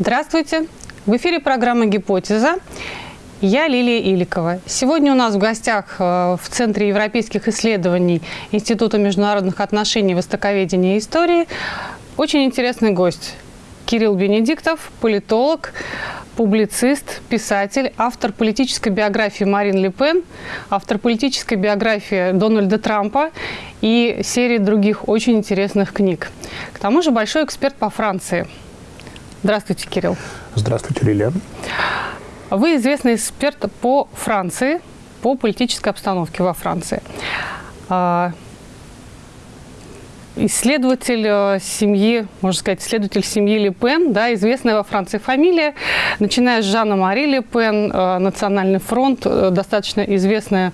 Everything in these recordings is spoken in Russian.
Здравствуйте! В эфире программа «Гипотеза». Я Лилия Иликова. Сегодня у нас в гостях э, в Центре европейских исследований Института международных отношений, востоковедения и истории очень интересный гость. Кирилл Бенедиктов, политолог, публицист, писатель, автор политической биографии Марин Ле Пен, автор политической биографии Дональда Трампа и серии других очень интересных книг. К тому же большой эксперт по Франции. Здравствуйте, Кирилл. Здравствуйте, Лилия. Вы известный эксперт по Франции, по политической обстановке во Франции. А, исследователь э, семьи, можно сказать, исследователь семьи Ле Пен, да, известная во Франции фамилия, начиная с Жанна Мари Ле Пен, э, Национальный фронт, э, достаточно известная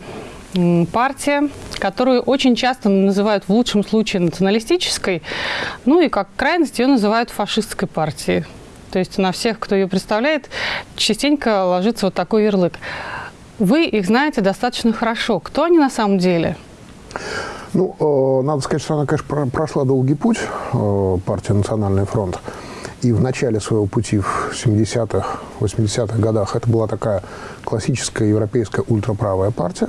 партия, которую очень часто называют в лучшем случае националистической, ну и как крайность ее называют фашистской партией. То есть на всех, кто ее представляет, частенько ложится вот такой ярлык. Вы их знаете достаточно хорошо. Кто они на самом деле? Ну, э, надо сказать, что она, конечно, прошла долгий путь, э, партия «Национальный фронт». И в начале своего пути в 70-х, 80-х годах это была такая классическая европейская ультраправая партия,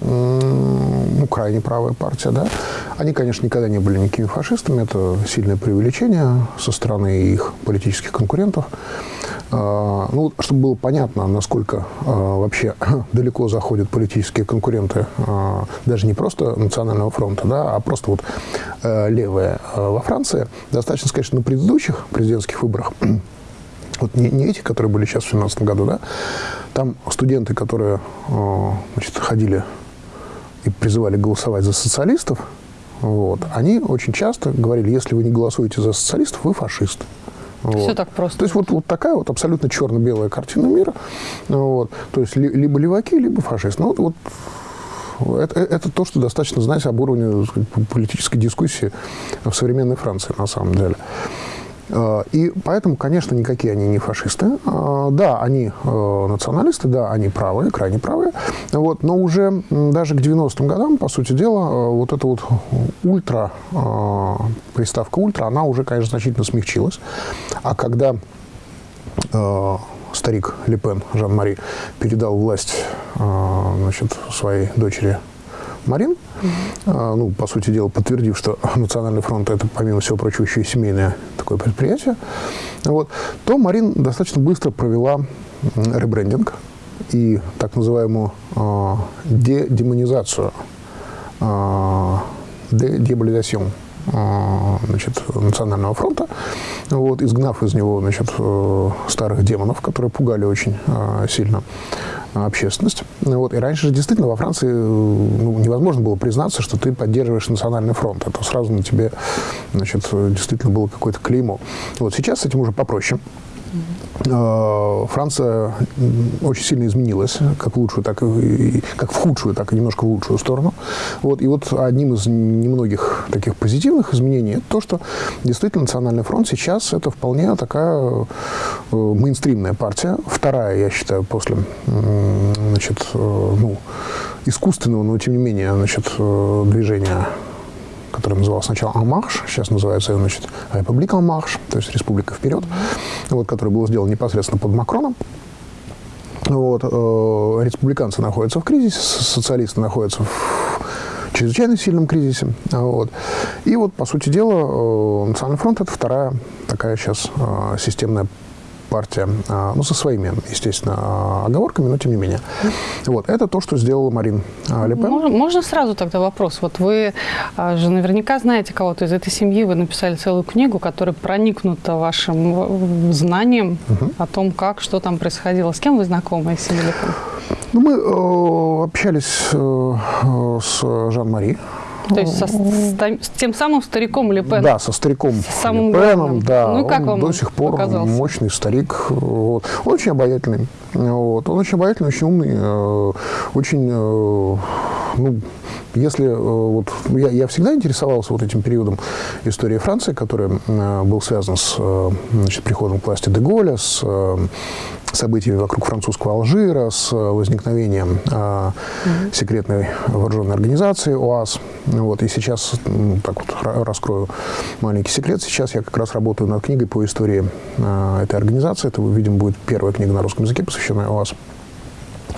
ну, крайне правая партия, да. Они, конечно, никогда не были никакими фашистами, это сильное преувеличение со стороны их политических конкурентов. А, ну, чтобы было понятно, насколько а, вообще далеко заходят политические конкуренты, а, даже не просто Национального фронта, да, а просто вот левые во Франции, достаточно сказать, что на предыдущих президентских выборах вот не, не эти, которые были сейчас в 2017 году, да, там студенты, которые значит, ходили и призывали голосовать за социалистов, вот, они очень часто говорили, если вы не голосуете за социалистов, вы фашист. Вот. Все так просто. То есть вот, вот такая вот абсолютно черно-белая картина мира. Вот. То есть ли, либо леваки, либо фашисты. Ну, вот, вот это, это то, что достаточно знать об уровне сказать, политической дискуссии в современной Франции, на самом деле. Э, и поэтому, конечно, никакие они не фашисты. Э, да, они э, националисты, да, они правые, крайне правые. Вот, но уже даже к 90-м годам, по сути дела, вот эта вот ультра, приставка ультра, она уже, конечно, значительно смягчилась. А когда старик Лепен, Жан-Мари, передал власть значит, своей дочери Марин. Ну, по сути дела, подтвердив, что Национальный фронт – это, помимо всего прочего, еще и семейное такое предприятие, вот, то Марин достаточно быстро провела ребрендинг и так называемую э, дедемонизацию, э, дедиаболизацию значит, Национального фронта, вот, изгнав из него значит, э, старых демонов, которые пугали очень сильно общественность. Вот. И раньше же действительно во Франции ну, невозможно было признаться, что ты поддерживаешь национальный фронт. Это сразу на тебе значит, действительно было какое-то клеймо. Вот сейчас с этим уже попроще. Э, Франция очень сильно изменилась, как в лучшую, так и как в худшую, так и немножко в лучшую сторону. Вот, и вот одним из немногих таких позитивных изменений то, что действительно Национальный фронт сейчас это вполне такая э, мейнстримная партия, вторая, я считаю, после значит, э, ну, искусственного, но тем не менее значит, движения который назывался сначала «Амарш», сейчас называется, значит, «Република Амарш», то есть «Республика вперед», вот, который был сделан непосредственно под Макроном. Вот, э, республиканцы находятся в кризисе, социалисты находятся в чрезвычайно сильном кризисе. Вот. И вот, по сути дела, э, Национальный фронт – это вторая такая сейчас э, системная партия, а, ну, со своими, естественно, оговорками, но тем не менее. Вот, это то, что сделала Марин а, Ле Пен. Можно, можно сразу тогда вопрос? Вот вы а, же наверняка знаете кого-то из этой семьи, вы написали целую книгу, которая проникнута вашим знанием угу. о том, как, что там происходило. С кем вы знакомы из семьи Ле Пен? Ну, мы э, общались э, э с Жан-Мари, то есть со, с, тем самым стариком Лепеном? Да, со стариком самым Лепеном, да. Ну и как он вам до сих пор показался? мощный старик. Вот. Он очень обаятельный. Вот. Он очень обаятельный, очень умный, э, очень, э, ну, если э, вот я, я всегда интересовался вот этим периодом истории Франции, который был связан с значит, приходом к власти Деголя, с событиями вокруг французского Алжира, с возникновением э, секретной вооруженной организации ОАС. Вот, и сейчас, так вот раскрою маленький секрет, сейчас я как раз работаю над книгой по истории э, этой организации. Это, видимо, будет первая книга на русском языке, посвященная ОАС.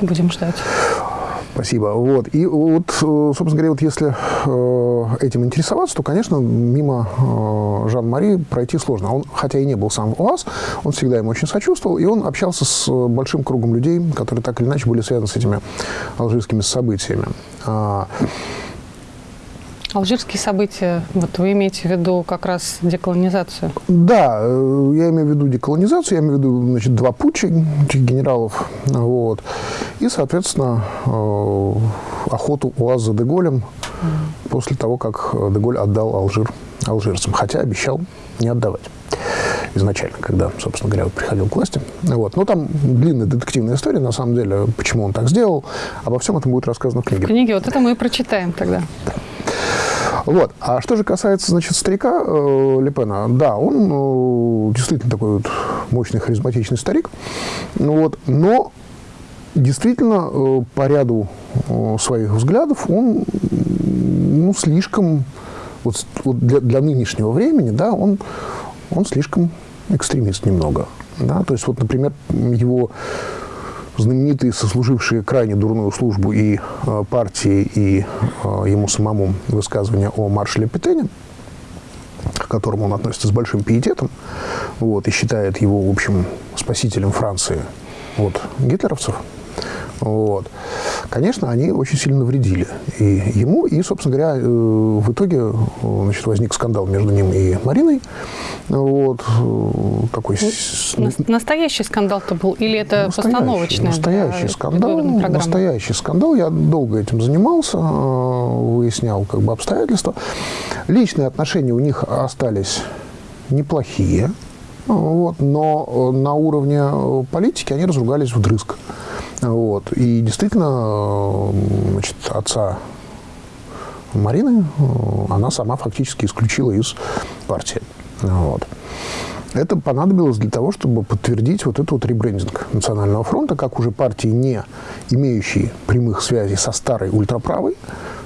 Будем ждать. Спасибо. Вот. И вот, э, собственно говоря, вот если э, этим интересоваться, то, конечно, мимо э, Жан-Мари пройти сложно. Он, хотя и не был сам в ОАС, он всегда ему очень сочувствовал, и он общался с большим кругом людей, которые так или иначе были связаны с этими алжирскими событиями. Алжирские события, вот вы имеете в виду как раз деколонизацию? Да, э, я имею в виду деколонизацию, я имею в виду значит, два путча этих генералов, вот, и, соответственно, э, охоту УАЗ за Деголем mm. после того, как Деголь отдал Алжир алжирцам, хотя обещал не отдавать изначально, когда, собственно говоря, приходил к власти. Вот. Но там длинная детективная история, на самом деле, почему он так сделал. Обо всем этом будет рассказано в книге. В книге, вот это мы и прочитаем тогда. Да. Вот. А что же касается, значит, старика э, Лепена, да, он э, действительно такой вот мощный, харизматичный старик, ну, вот, но действительно э, по ряду э, своих взглядов он ну, слишком, вот, вот для, для нынешнего времени, да, он, он слишком экстремист немного. Да? То есть, вот, например, его знаменитые, сослужившие крайне дурную службу и э, партии, и э, ему самому высказывания о маршале Петене, к которому он относится с большим пиететом, вот, и считает его, в общем, спасителем Франции от гитлеровцев, вот. Конечно, они очень сильно навредили и ему, и, собственно говоря, э, в итоге э, значит, возник скандал между ним и Мариной. Вот. Э, такой... Настоящий скандал-то был? Или это настоящий, постановочный? Настоящий скандал. Настоящий скандал. Я долго этим занимался, выяснял как бы обстоятельства. Личные отношения у них остались неплохие. Вот, но на уровне политики они разругались вдрызг. Вот. И действительно, значит, отца Марины она сама фактически исключила из партии. Вот. Это понадобилось для того, чтобы подтвердить вот этот вот ребрендинг Национального фронта, как уже партии, не имеющей прямых связей со старой ультраправой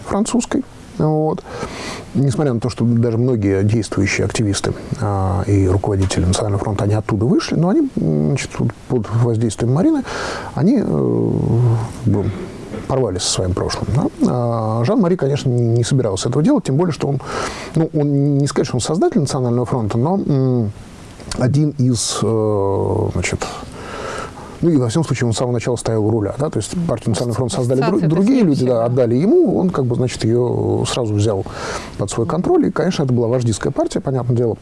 французской, вот. Несмотря на то, что даже многие действующие активисты а, и руководители Национального фронта, они оттуда вышли, но они значит, под воздействием Марины, они э, порвались со своим прошлым. Да? А Жан-Мари, конечно, не, не собирался этого делать, тем более, что он, ну, он не сказать, что он создатель Национального фронта, но один из э, значит, ну и, во всяком случае, он с самого начала стоял у руля. Да? То есть партию Национальный фронт создали дру, другие люди, да, отдали ему, он как бы, значит, ее сразу взял под свой контроль. И, конечно, это была вождистская партия, понятное дело.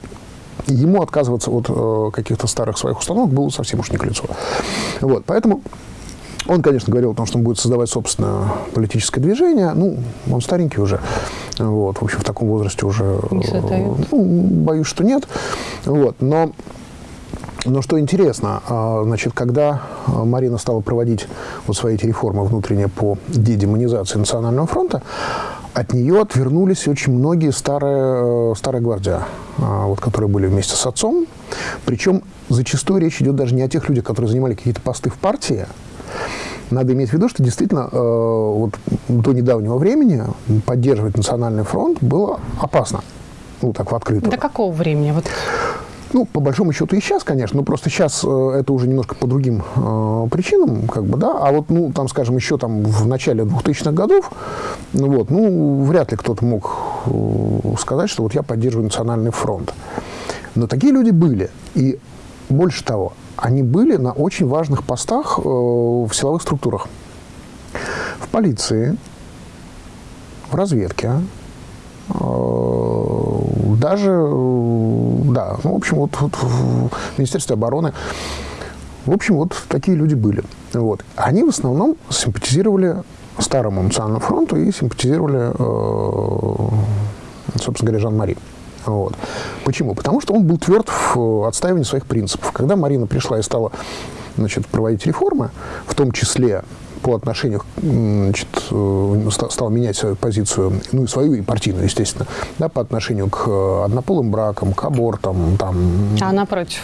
И ему отказываться от э, каких-то старых своих установок было совсем уж не к лицу. Вот, поэтому он, конечно, говорил о том, что он будет создавать собственное политическое движение. Ну, он старенький уже. Вот, в общем, в таком возрасте уже... Не ну, боюсь, что нет. Вот, но но что интересно, а, значит, когда а, Марина стала проводить вот свои эти реформы внутренние по дедемонизации Национального фронта, от нее отвернулись очень многие старые, э, старые гвардия, а, вот, которые были вместе с отцом. Причем зачастую речь идет даже не о тех людях, которые занимали какие-то посты в партии. Надо иметь в виду, что действительно э, вот, до недавнего времени поддерживать Национальный фронт было опасно. Ну, так, в открытую. До какого времени? Вот. Ну, по большому счету и сейчас, конечно, но просто сейчас э, это уже немножко по другим э, причинам, как бы, да, а вот, ну, там, скажем, еще там в начале 2000-х годов, ну, вот, ну, вряд ли кто-то мог э, сказать, что вот я поддерживаю национальный фронт. Но такие люди были, и больше того, они были на очень важных постах э, в силовых структурах. В полиции, в разведке, э, даже, э, да, ну, в общем, вот, вот в Министерстве обороны, в общем, вот такие люди были. Вот. Они в основном симпатизировали Старому национальному фронту и симпатизировали, э, собственно говоря, Жан-Мари. Вот. Почему? Потому что он был тверд в отстаивании своих принципов. Когда Марина пришла и стала значит, проводить реформы, в том числе по отношению, значит, э, стал менять свою позицию, ну и свою, и партийную, естественно, да, по отношению к однополым бракам, к абортам. Там. А она против?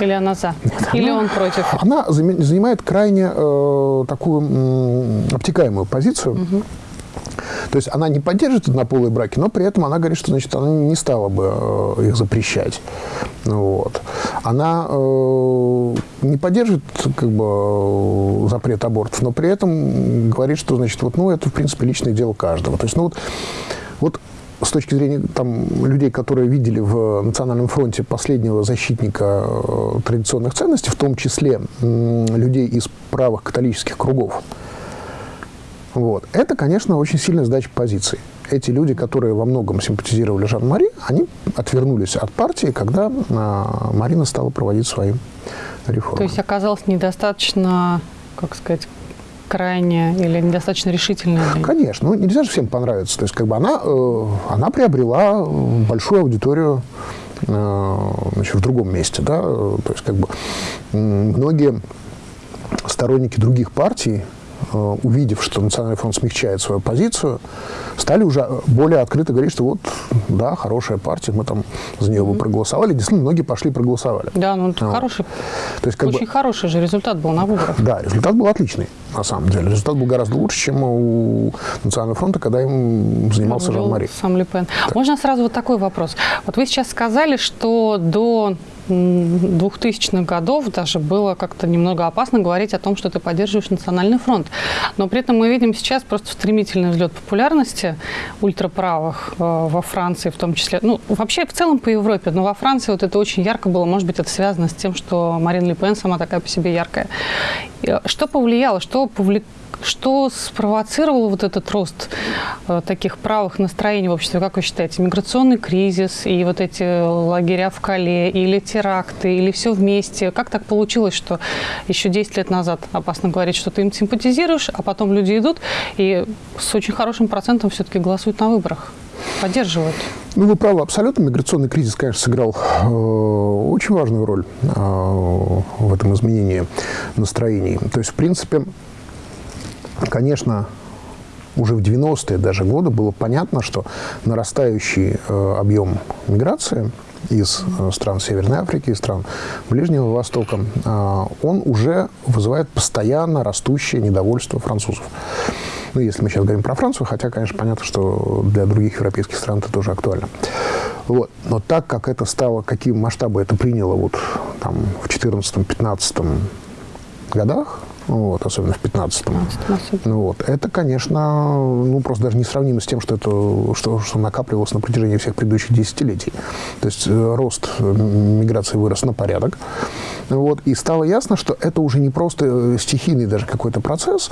Или она за? Нет, Или она, он против? Она занимает крайне э, такую э, обтекаемую позицию. Угу. То есть она не поддерживает однополые браки, но при этом она говорит, что значит, она не стала бы э, их запрещать. Вот. Она э, не поддерживает как бы, запрет абортов, но при этом говорит, что значит, вот, ну, это в принципе личное дело каждого. То есть, ну, вот, вот с точки зрения там, людей, которые видели в Национальном фронте последнего защитника э, традиционных ценностей, в том числе э, людей из правых католических кругов, вот. Это, конечно, очень сильная сдача позиций. Эти люди, которые во многом симпатизировали Жан-Мари, они отвернулись от партии, когда а, Марина стала проводить свои реформы. То есть оказалось недостаточно, как сказать, крайне или недостаточно решительная? Конечно. Ну, нельзя же всем понравиться. То есть, как бы она, э, она приобрела большую аудиторию э, значит, в другом месте. Да? То есть, как бы многие сторонники других партий увидев, что Национальный фронт смягчает свою позицию, стали уже более открыто говорить, что вот, да, хорошая партия, мы там за нее бы проголосовали. Действительно, многие пошли и проголосовали. Да, ну это вот. хороший, То есть, как очень бы, хороший же результат был на выборах. Да, результат был отличный, на самом деле. Результат был гораздо лучше, чем у Национального фронта, когда им занимался Жан-Мари. Сам Лепен. Можно сразу вот такой вопрос. Вот вы сейчас сказали, что до 2000-х годов даже было как-то немного опасно говорить о том, что ты поддерживаешь национальный фронт. Но при этом мы видим сейчас просто стремительный взлет популярности ультраправых э, во Франции в том числе. Ну, вообще в целом по Европе, но во Франции вот это очень ярко было. Может быть, это связано с тем, что Марин Ле Пен сама такая по себе яркая. Э, что повлияло, что повлекло что спровоцировало вот этот рост э, таких правых настроений в обществе, как вы считаете? Миграционный кризис и вот эти лагеря в Кале, или теракты, или все вместе? Как так получилось, что еще 10 лет назад опасно говорить, что ты им симпатизируешь, а потом люди идут и с очень хорошим процентом все-таки голосуют на выборах? Поддерживают? Ну, вы правы, абсолютно. Миграционный кризис, конечно, сыграл э, очень важную роль э, в этом изменении настроений. То есть, в принципе, Конечно, уже в 90-е даже годы было понятно, что нарастающий э, объем миграции из э, стран Северной Африки, из стран Ближнего Востока, э, он уже вызывает постоянно растущее недовольство французов. Ну, если мы сейчас говорим про Францию, хотя, конечно, понятно, что для других европейских стран это тоже актуально. Вот. Но так как это стало, какие масштабы это приняло вот, там, в 2014-2015 годах, вот, особенно в 15-м. Ну, вот. Это, конечно, ну, просто даже несравнимо с тем, что, это, что, что накапливалось на протяжении всех предыдущих десятилетий. То есть э, рост миграции вырос на порядок. Вот, и стало ясно, что это уже не просто э, стихийный даже какой-то процесс,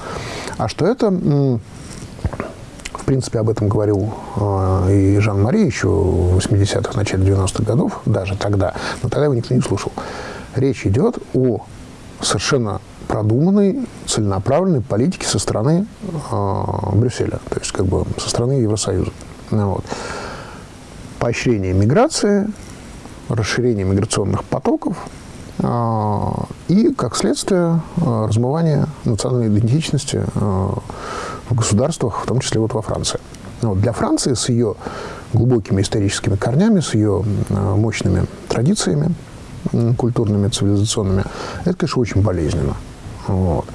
а что это в принципе, об этом говорил э, и Жан-Мари еще в 80-х, начале 90-х годов, даже тогда, но тогда его никто не слушал. Речь идет о совершенно продуманной, целенаправленной политики со стороны э, Брюсселя, то есть как бы со стороны Евросоюза. Ну вот. Поощрение миграции, расширение миграционных потоков э, и, как следствие, э, размывание национальной идентичности э, в государствах, в том числе вот во Франции. Ну вот. Для Франции с ее глубокими историческими корнями, с ее мощными традициями, культурными, цивилизационными, это, конечно, очень болезненно. Вот.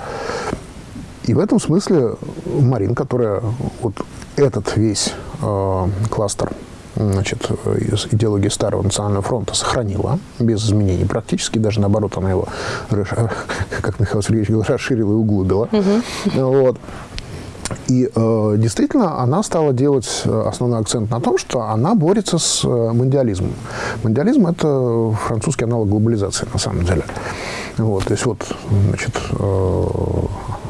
И в этом смысле Марин, которая вот этот весь э, кластер значит, из идеологии Старого Национального фронта сохранила без изменений. Практически даже наоборот она его, как Михаил Сергеевич говорил, расширила и углубила. Угу. Вот. И э, действительно она стала делать э, основной акцент на том, что она борется с э, мундиализмом. Мундиализм – это французский аналог глобализации, на самом деле. Вот, то есть вот, значит, э,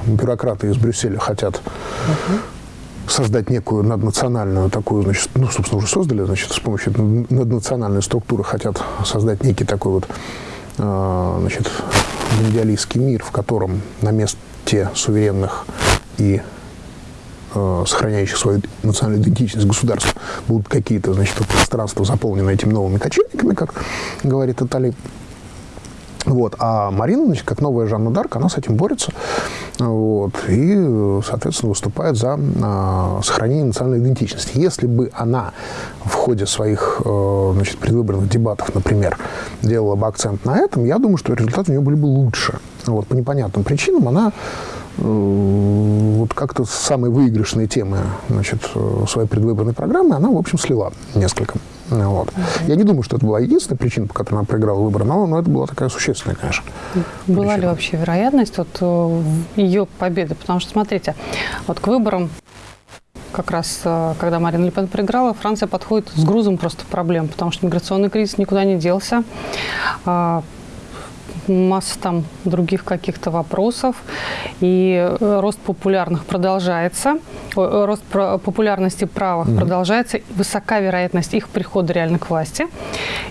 бюрократы из Брюсселя хотят uh создать некую наднациональную такую, значит, ну, собственно, уже создали, значит, с помощью наднациональной структуры хотят создать некий такой вот, э, значит, мундиалистский мир, в котором на месте суверенных и э, сохраняющих свою национальную идентичность государств будут какие-то, значит, пространства заполнены этими новыми кочевниками, как говорит Атали. Вот. А Марина, значит, как новая Жанна Дарк, она с этим борется. вот, и, соответственно, выступает за э, сохранение национальной идентичности. Если бы она в ходе своих э, значит, предвыборных дебатов, например, делала бы акцент на этом, я думаю, что результаты у нее были бы лучше. Вот, по непонятным причинам она э, вот как-то самые выигрышные темы значит, э, своей предвыборной программы она, в общем, слила несколько. Вот. Я не думаю, что это была единственная причина, по которой она проиграла выборы, но, но это была такая существенная, конечно. Была причина. ли вообще вероятность вот, э, ее победы? Потому что, смотрите, вот к выборам как раз когда Марина Ле Пен проиграла, Франция подходит с грузом просто проблем, потому что миграционный кризис никуда не делся. Масса там других каких-то вопросов. И э, рост популярных продолжается, э, рост популярности правых mm-hmm. продолжается, высока вероятность их прихода реально к власти.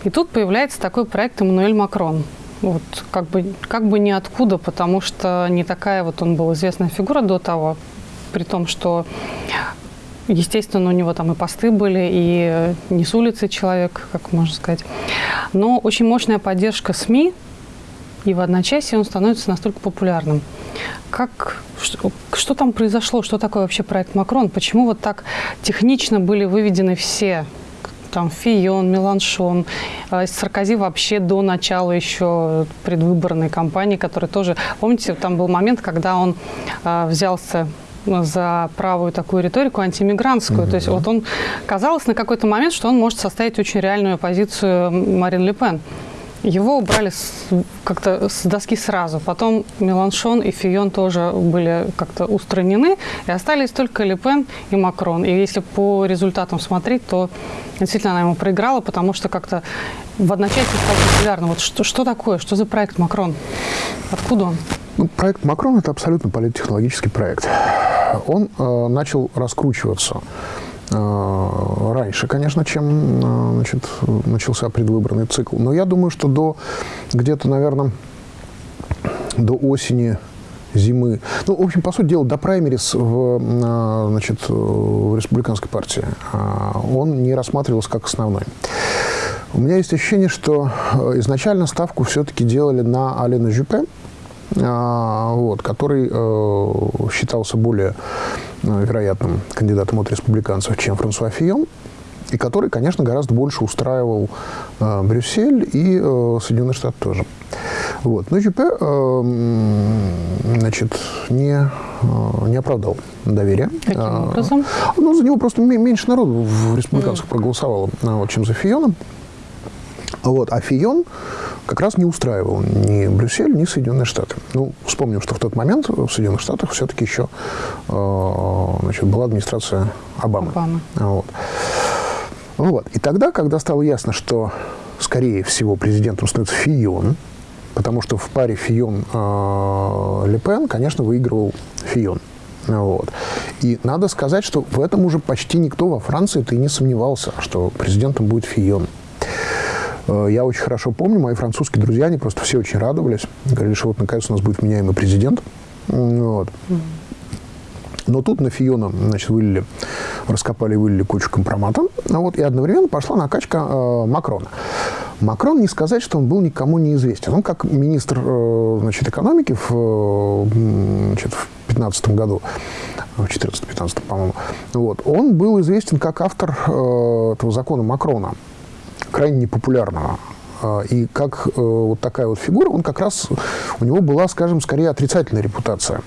И тут появляется такой проект Эммануэль Макрон. Вот как бы, как бы ниоткуда, потому что не такая вот он был известная фигура до того, при том, что Естественно, у него там и посты были, и не с улицы человек, как можно сказать. Но очень мощная поддержка СМИ, и в одночасье он становится настолько популярным. Как, что, что там произошло? Что такое вообще проект Макрон? Почему вот так технично были выведены все там Фион, Меланшон, э, Саркози вообще до начала еще предвыборной кампании, который тоже, помните, там был момент, когда он э, взялся за правую такую риторику антимигрантскую. Mm-hmm. То есть вот он казалось на какой-то момент, что он может составить очень реальную позицию Марин Ле Пен. Его убрали как-то с доски сразу. Потом Меланшон и Фион тоже были как-то устранены. И остались только Лепен и Макрон. И если по результатам смотреть, то действительно она ему проиграла, потому что как-то в одночасье стал популярным. Вот что, что такое? Что за проект Макрон? Откуда он? Ну, проект Макрон – это абсолютно политтехнологический проект. Он э, начал раскручиваться раньше, конечно, чем э, значит, начался предвыборный цикл. Но я думаю, что до где-то, наверное, до осени зимы. Ну, в общем, по сути дела, до праймерис в, э, значит, в республиканской партии он не рассматривался как основной. У меня есть ощущение, что изначально ставку все-таки делали на Алена Жюпе, вот, который считался более Э, вероятным кандидатом от республиканцев, чем Франсуа Фион, и который, конечно, гораздо больше устраивал э, Брюссель и э, Соединенные Штаты тоже. Вот. Но Жюпе э, значит, не, э, не оправдал доверия. Каким э, образом? Ну, за него просто меньше народу в республиканцах mm. проголосовало, вот, чем за Фионом. Вот. А Фион как раз не устраивал ни Брюссель, ни Соединенные Штаты. Ну, вспомним, что в тот момент в Соединенных Штатах все-таки еще э, значит, была администрация Обамы. Обама. Вот. Вот. И тогда, когда стало ясно, что, скорее всего, президентом становится Фион, потому что в паре Фион-Ле Пен, конечно, выигрывал Фион. Вот. И надо сказать, что в этом уже почти никто во Франции-то и не сомневался, что президентом будет Фион. Э, я очень хорошо помню, мои французские друзья, они просто все очень радовались. Говорили, что вот наконец у нас будет меняемый президент. Вот. Но тут на Фиона, значит, вылили, раскопали и вылили кучу компромата. Вот, и одновременно пошла накачка э, Макрона. Макрон, не сказать, что он был никому неизвестен. Он как министр э, значит, экономики в, значит, в 2015 году, в 2014-2015, по-моему, вот, он был известен как автор э, этого закона Макрона крайне непопулярного. А, и как э, вот такая вот фигура, он как раз, у него была, скажем, скорее отрицательная репутация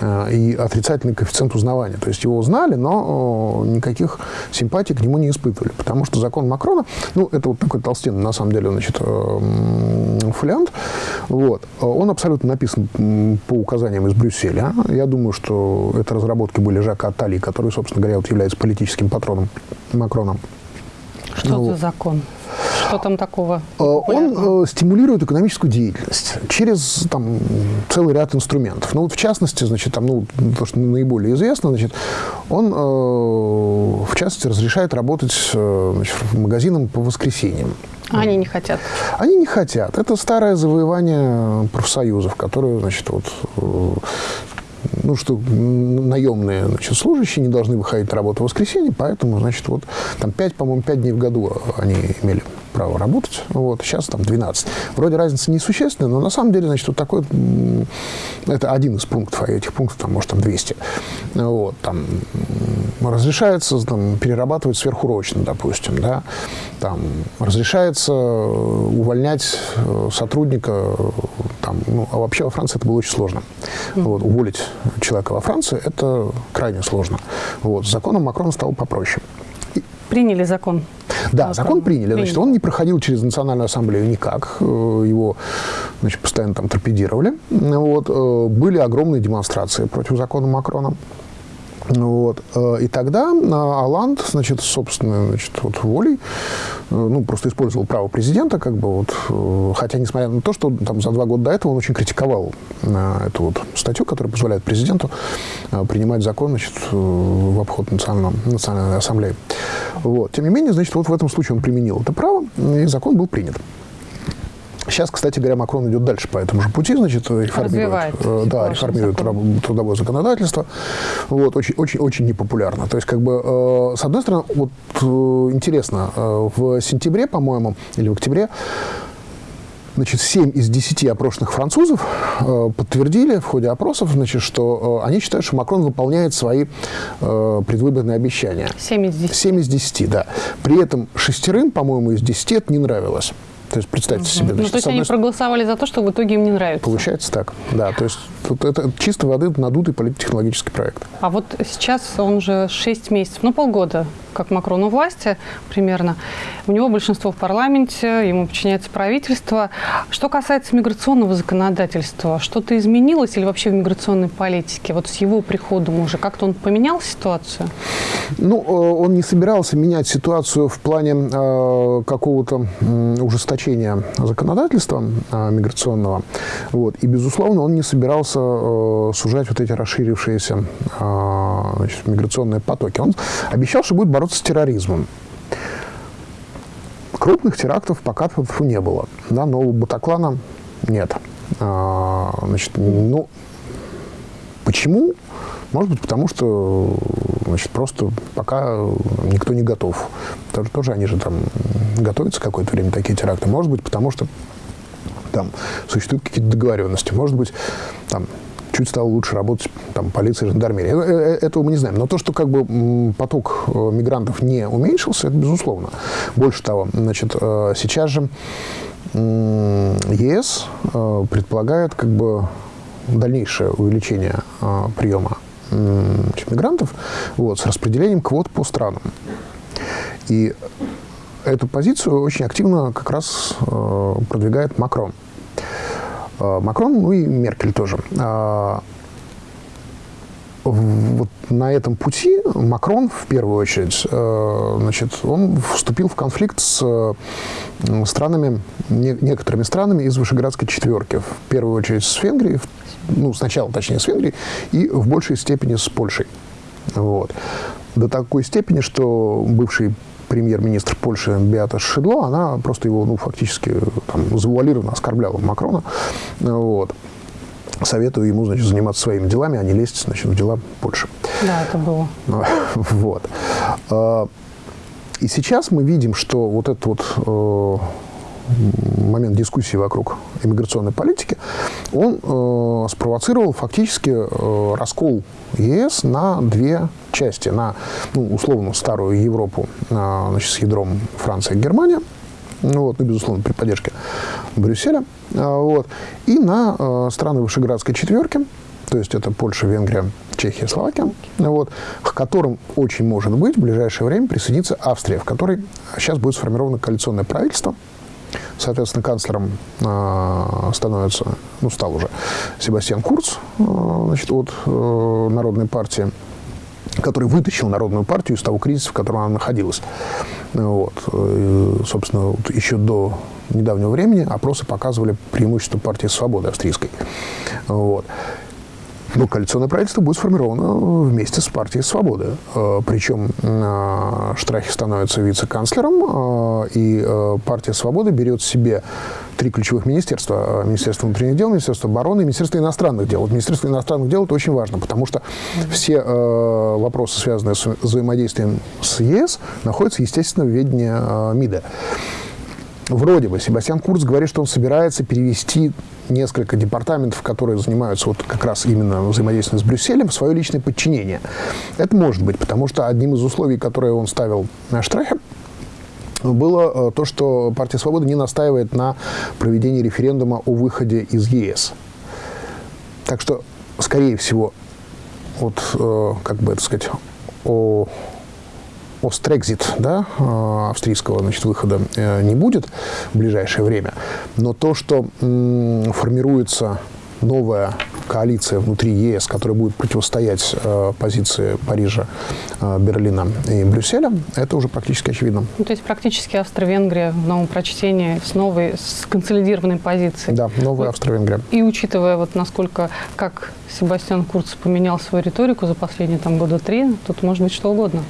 а, и отрицательный коэффициент узнавания. То есть его знали, но никаких симпатий к нему не испытывали. Потому что закон Макрона, ну, это вот такой толстенный, на самом деле, значит, э, фолиант, вот, он абсолютно написан по указаниям из Брюсселя. Я думаю, что это разработки были Жака Аттали, который, собственно говоря, вот является политическим патроном Макрона. Что ну, за закон? Что там такого? Э, он э, стимулирует экономическую деятельность через там, целый ряд инструментов. Ну, вот в частности, значит, там, ну, то, что наиболее известно, значит, он, э, в частности, разрешает работать э, значит, магазинам по воскресеньям. А они не хотят? Они не хотят. Это старое завоевание профсоюзов, которое, значит, вот, э, ну, что наемные значит, служащие не должны выходить на работу в воскресенье, поэтому, значит, вот там 5, по-моему, 5 дней в году они имели право работать. Вот, сейчас там 12. Вроде разница несущественная, но на самом деле, значит, вот такой, это один из пунктов, а этих пунктов там, может, там 200. Вот, там разрешается там, перерабатывать сверхурочно, допустим, да, там разрешается увольнять э, сотрудника, там, ну, а вообще во Франции это было очень сложно. Вот, уволить человека во Франции – это крайне сложно. Вот, с законом Макрона стало попроще. Приняли закон. Да, закон, закон приняли. Значит, он не проходил через Национальную ассамблею никак. Э, его значит, постоянно там торпедировали. Вот. Э, были огромные демонстрации против закона Макрона. Вот. Э, и тогда Аланд, значит, собственной значит, вот, волей, э, ну, просто использовал право президента, как бы вот, э, хотя, несмотря на то, что там за два года до этого он очень критиковал эту вот статью, которая позволяет президенту принимать закон, значит, в обход национальной, национальной ассамблеи. Вот. Тем не менее, значит, вот в этом случае он применил это право, и закон был принят. Сейчас, кстати говоря, Макрон идет дальше по этому же пути, значит, реформирует, э, да, реформирует закон. трудовое законодательство. Вот, очень, очень, очень непопулярно. То есть, как бы, э, с одной стороны, вот э, интересно, э, в сентябре, по-моему, или в октябре, Значит, 7 из 10 опрошенных французов э, подтвердили в ходе опросов, значит, что э, они считают, что Макрон выполняет свои э, предвыборные обещания. 7 из 10. 7 из 10, да. При этом шестерым, по-моему, из 10 это не нравилось. То есть представьте угу. себе. Значит, ну, то есть они проголосовали за то, что в итоге им не нравится. Получается так, да. То есть тут это чисто воды надутый политтехнологический проект. А вот сейчас он уже 6 месяцев, ну полгода как Макрон у власти примерно. У него большинство в парламенте, ему подчиняется правительство. Что касается миграционного законодательства, что-то изменилось или вообще в миграционной политике? Вот с его приходом уже как-то он поменял ситуацию? Ну, э, он не собирался менять ситуацию в плане э, какого-то э, ужесточения законодательства э, миграционного. Вот. И, безусловно, он не собирался э, сужать вот эти расширившиеся э, значит, миграционные потоки. Он обещал, что будет бороться с терроризмом. Крупных терактов пока не было. Да, нового Батаклана нет. А, значит, ну, почему? Может быть, потому что значит, просто пока никто не готов. Тоже, тоже они же там готовятся какое-то время, такие теракты. Может быть, потому что там существуют какие-то договоренности. Может быть, там чуть стало лучше работать там, полиция, жандармерия. Э, э, этого мы не знаем. Но то, что как бы поток э, мигрантов не уменьшился, это безусловно. Больше того, значит, сейчас же ЕС предполагает как бы дальнейшее увеличение приема мигрантов вот, с распределением квот по странам. И эту позицию очень активно как раз продвигает Макрон. Э, Макрон, ну и Меркель тоже. Вот на этом пути Макрон, в первую очередь, значит, он вступил в конфликт с странами, некоторыми странами из Вышеградской четверки. В первую очередь с Венгрией, ну, сначала, точнее, с Венгрией, и в большей степени с Польшей. Вот. До такой степени, что бывший премьер-министр Польши Беата Шидло, она просто его, ну, фактически там, завуалированно оскорбляла Макрона. Вот. Советую ему, значит, заниматься своими делами, а не лезть, значит, в дела Польши. Да, это было. Вот. А, и сейчас мы видим, что вот этот вот э, момент дискуссии вокруг иммиграционной политики, он э, спровоцировал фактически э, раскол ЕС на две части. На, ну, условно, старую Европу э, значит, с ядром Франция и Германия, ну, вот, ну, безусловно, при поддержке Брюсселя, э, вот, и на э, страны Вышеградской четверки, то есть это Польша, Венгрия, Чехия, Словакия, вот, к которым очень может быть в ближайшее время присоединится Австрия, в которой сейчас будет сформировано коалиционное правительство, Соответственно, канцлером э, становится, ну, стал уже Себастьян Курц, э, значит, от э, Народной партии который вытащил Народную партию из того кризиса, в котором она находилась. Вот. И, собственно, вот еще до недавнего времени опросы показывали преимущество партии «Свободы» австрийской. Вот. Ну, коалиционное правительство будет сформировано вместе с партией «Свободы». Э, Причем э, Штрахи становится вице-канцлером, э, и партия «Свободы берет себе три ключевых министерства. Министерство внутренних дел, Министерство обороны и Министерство иностранных дел. Вот Министерство иностранных дел – это очень важно, потому что все вопросы, связанные с взаимодействием с ЕС, находятся, естественно, в ведении МИДа. Вроде бы Себастьян Курц говорит, что он собирается перевести несколько департаментов, которые занимаются вот как раз именно взаимодействием с Брюсселем, в свое личное подчинение. Это может быть, потому что одним из условий, которые он ставил на Штрахе, было э, то, что партия «Свобода» не настаивает на проведении референдума о выходе из ЕС. Так что, скорее всего, вот, э, как бы это сказать, о Острекзит, да, э, австрийского значит, выхода э, не будет в ближайшее время. Но то, что формируется новая коалиция внутри ЕС, которая будет противостоять э, позиции Парижа, э, Берлина и Брюсселя, это уже практически очевидно. Ну, то есть практически Австро-Венгрия в новом прочтении с новой, с консолидированной позицией. Да, новая вот, Австро-Венгрия. И учитывая вот насколько, как Себастьян Курц поменял свою риторику за последние там года три, тут может быть что угодно.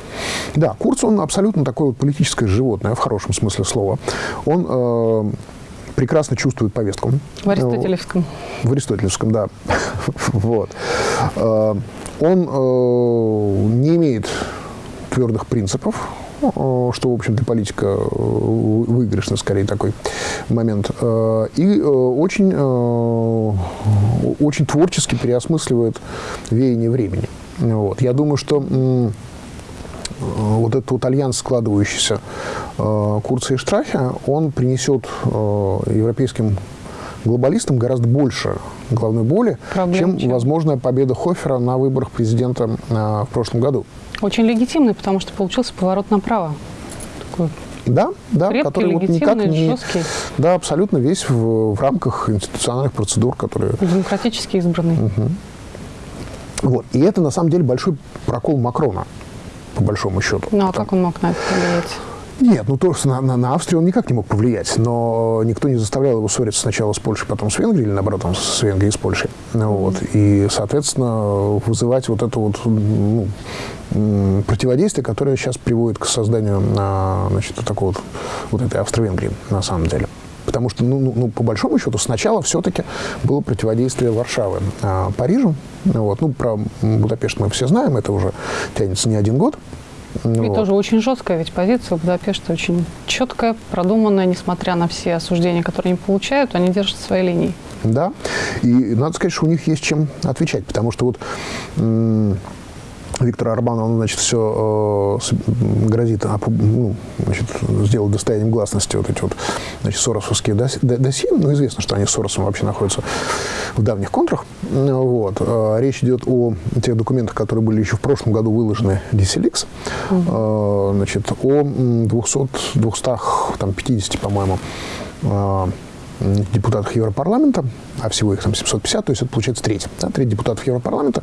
Да, Курц, он абсолютно такое вот политическое животное, в хорошем смысле слова. Он э, прекрасно чувствует повестку. В Аристотелевском. В Аристотелевском, да. вот. Э, он э, не имеет твердых принципов, э, что, в общем, для политика выигрышный, скорее, такой момент. И очень, очень творчески переосмысливает веяние времени. Вот. Я думаю, что Э, вот этот вот альянс, складывающийся э, Курца и Штрахе, он принесет э, европейским глобалистам гораздо больше головной боли, чем, чем возможная победа Хофера на выборах президента в прошлом году. Очень легитимный, потому что получился поворот направо. Такой да, да, Крепкий, который вот никак не... Жесткий. Да, абсолютно весь в, в рамках институциональных процедур, которые... Демократически избранный. Угу. Вот. И это, на самом деле, большой прокол Макрона по большому счету. Ну, а как он мог на это повлиять? Нет, ну то, что на, на, на Австрию он никак не мог повлиять, но никто не заставлял его ссориться сначала с Польшей, потом с Венгрией, или наоборот, там, с Венгрией и с Польшей. Ну, вот. И, соответственно, вызывать вот это вот ну, противодействие, которое сейчас приводит к созданию значит, такого вот, вот этой Австро-Венгрии на самом деле. Потому что, ну, ну, ну, по большому счету, сначала все-таки было противодействие Варшавы а, Парижу. Вот. Ну, про Будапешт мы все знаем, это уже тянется не один год. И вот. тоже очень жесткая ведь позиция Будапешта, очень четкая, продуманная, несмотря на все осуждения, которые они получают, они держат свои линии. Да, и надо сказать, что у них есть чем отвечать, потому что вот Виктор Арбан, он, значит, все э, грозит ну, значит, сделать достоянием гласности вот эти вот, значит, соросовские досье. Ну, известно, что они с Соросом вообще находятся в давних контрах. Вот. Э, речь идет о тех документах, которые были еще в прошлом году выложены DCLX. Угу. Э, значит, о 200, 250, по-моему, депутатах Европарламента, а всего их там 750, то есть это получается треть. Да, треть депутатов Европарламента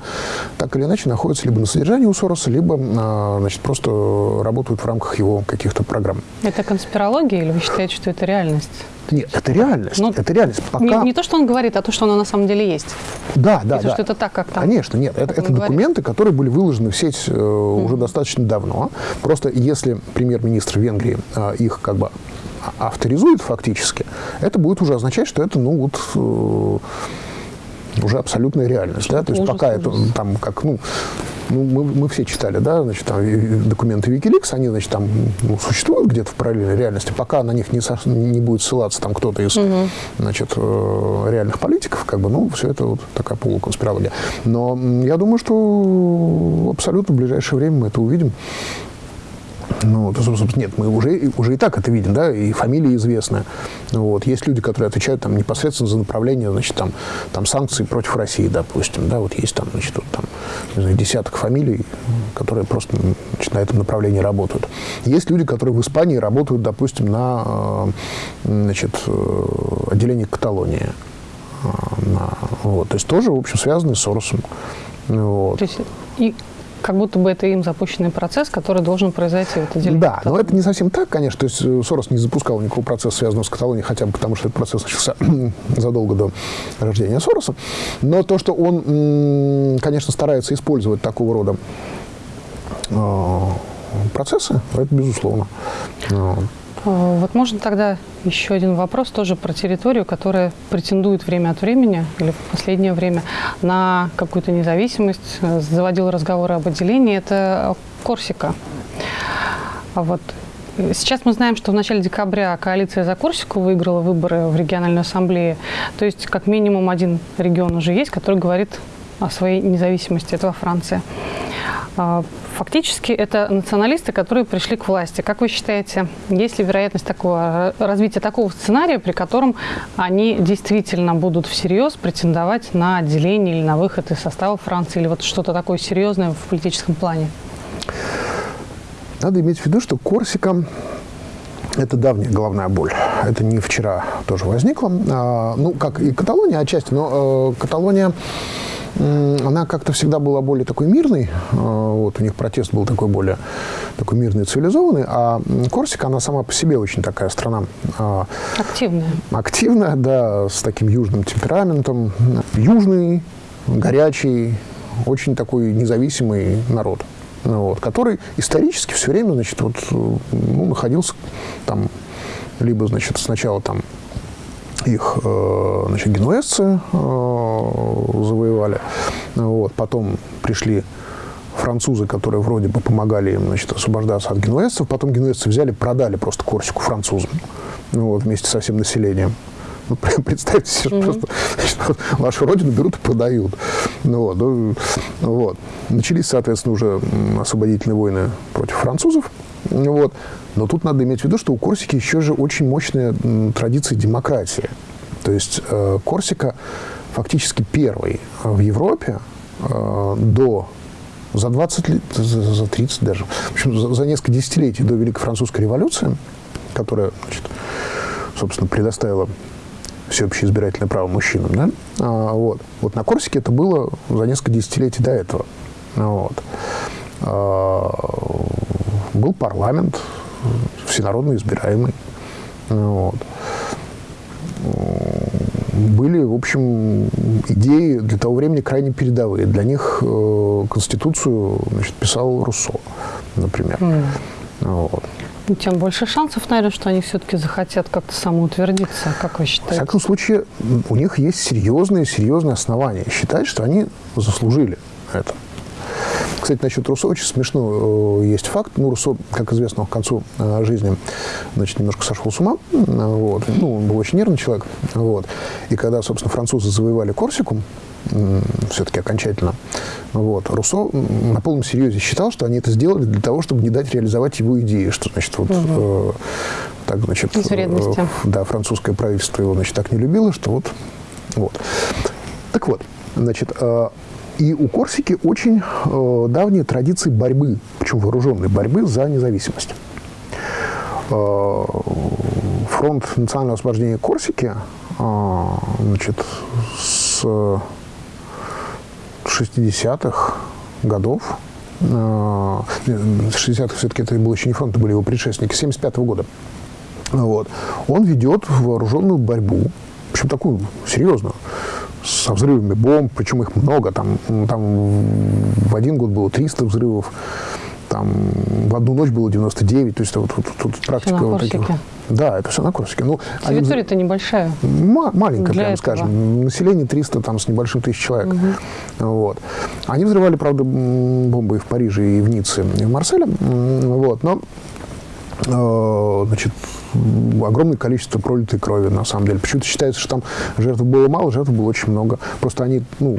так или иначе находятся либо на содержании у Сороса, либо а, значит, просто работают в рамках его каких-то программ. Это конспирология или вы считаете, что это реальность? Нет, это реальность. Но ну, это реальность. Пока... не, не то, что он говорит, а то, что оно на самом деле есть. Да, да, и да. что это так, как там. Конечно, нет. Это, это документы, которые были выложены в сеть э, mm. уже достаточно давно. Просто если премьер-министр Венгрии э, их как бы авторизует фактически, это будет уже означать, что это, ну, вот э, уже абсолютная реальность, да, то есть ужас, пока ужас. это там как, ну, ну мы, мы все читали, да, значит, там документы Wikileaks, они, значит, там ну, существуют где-то в параллельной реальности, пока на них не, со, не будет ссылаться там кто-то из, угу. значит, э, реальных политиков, как бы, ну, все это вот такая полуконспирология. Но я думаю, что абсолютно в ближайшее время мы это увидим. Ну, то, собственно, нет, мы уже, уже и так это видим, да, и фамилии известны. Вот. Есть люди, которые отвечают там, непосредственно за направление значит, там, там, санкций против России, допустим. Да, вот есть там, значит, вот, там не знаю, десяток фамилий, которые просто значит, на этом направлении работают. Есть люди, которые в Испании работают, допустим, на э, значит, э, отделении Каталонии. Э, на, вот. То есть тоже, в общем, связаны с Соросом. Вот. То есть и как будто бы это им запущенный процесс, который должен произойти в отделении. Да, но это не совсем так, конечно. То есть э, Сорос не запускал никакого процесса, связанного с Каталонией, хотя бы потому, что этот процесс начался задолго до рождения Сороса. Но то, что он, конечно, старается использовать такого рода э, процессы, это безусловно. А, вот можно тогда еще один вопрос тоже про территорию, которая претендует время от времени или в последнее время на какую-то независимость. Заводил разговоры об отделении. Это Корсика. А вот Сейчас мы знаем, что в начале декабря коалиция за Корсику выиграла выборы в региональную ассамблею. То есть как минимум один регион уже есть, который говорит о своей независимости. Это во Франции. А, фактически это националисты, которые пришли к власти. Как вы считаете, есть ли вероятность такого, развития такого сценария, при котором они действительно будут всерьез претендовать на отделение или на выход из состава Франции, или вот что-то такое серьезное в политическом плане? Надо иметь в виду, что Корсика это давняя головная боль. Это не вчера тоже возникло. А, ну, как и Каталония отчасти, но э, Каталония она как-то всегда была более такой мирной. А, вот у них протест был такой более такой мирный, цивилизованный. А Корсика, она сама по себе очень такая страна. А, активная. Активная, да, с таким южным темпераментом. Южный, горячий, очень такой независимый народ. Вот, который исторически все время, значит, вот, ну, находился там, либо, значит, сначала там их э, значит, генуэзцы э, завоевали. Вот. Потом пришли французы, которые вроде бы помогали им значит, освобождаться от генуэзцев. Потом генуэзцы взяли, продали просто Корсику французам вот, вместе со всем населением. Ну, представьте себе, mm -hmm. просто значит, вашу родину берут и продают. Ну, вот, ну, вот. Начались, соответственно, уже освободительные войны против французов. Вот. Но тут надо иметь в виду, что у Корсики еще же очень мощная традиция демократии. То есть э, Корсика фактически первый в Европе э, до за 20 лет, за, за 30 даже, в общем, за, за несколько десятилетий до Великой Французской революции, которая, значит, собственно, предоставила всеобщее избирательное право мужчинам, да, а, вот. вот на Корсике это было за несколько десятилетий до этого. Вот. А, был парламент, всенародно избираемый. Вот. Были, в общем, идеи для того времени крайне передовые. Для них э, Конституцию значит, писал Руссо, например. Mm. Вот. Ну, тем больше шансов, наверное, что они все-таки захотят как-то самоутвердиться, как вы считаете? В всяком случае, у них есть серьезные, серьезные основания считать, что они заслужили это. Кстати, насчет Руссо очень смешно э, есть факт. Ну, Руссо, как известно, к концу э, жизни значит, немножко сошел с ума. Вот. Ну, он был очень нервный человек. Вот. И когда, собственно, французы завоевали Корсику, все-таки окончательно. Вот. Руссо на полном серьезе считал, что они это сделали для того, чтобы не дать реализовать его идеи, что, значит, вот, угу. э, так, значит, э, да, французское правительство его, значит, так не любило, что вот, вот. Так вот, значит, э, и у Корсики очень э, давние традиции борьбы, причем вооруженной борьбы за независимость. Э, фронт национального освобождения Корсики э, значит, с 60-х годов, э, 60-х все-таки это был еще не фронт, это были его предшественники, 75 -го года, вот, он ведет вооруженную борьбу, общем, такую серьезную, со взрывами бомб, причем их много, там, там в один год было 300 взрывов, там в одну ночь было 99, то есть вот, вот, тут практика все вот таких. Да, это все на Корсике. Ну, Территория-то небольшая. маленькая, прямо этого. скажем. Население 300 там, с небольшим тысяч человек. Угу. Вот. Они взрывали, правда, бомбы и в Париже, и в Ницце, и в Марселе. Вот. Но Э, значит, огромное количество пролитой крови, на самом деле. Почему-то считается, что там жертв было мало, жертв было очень много. Просто они, ну,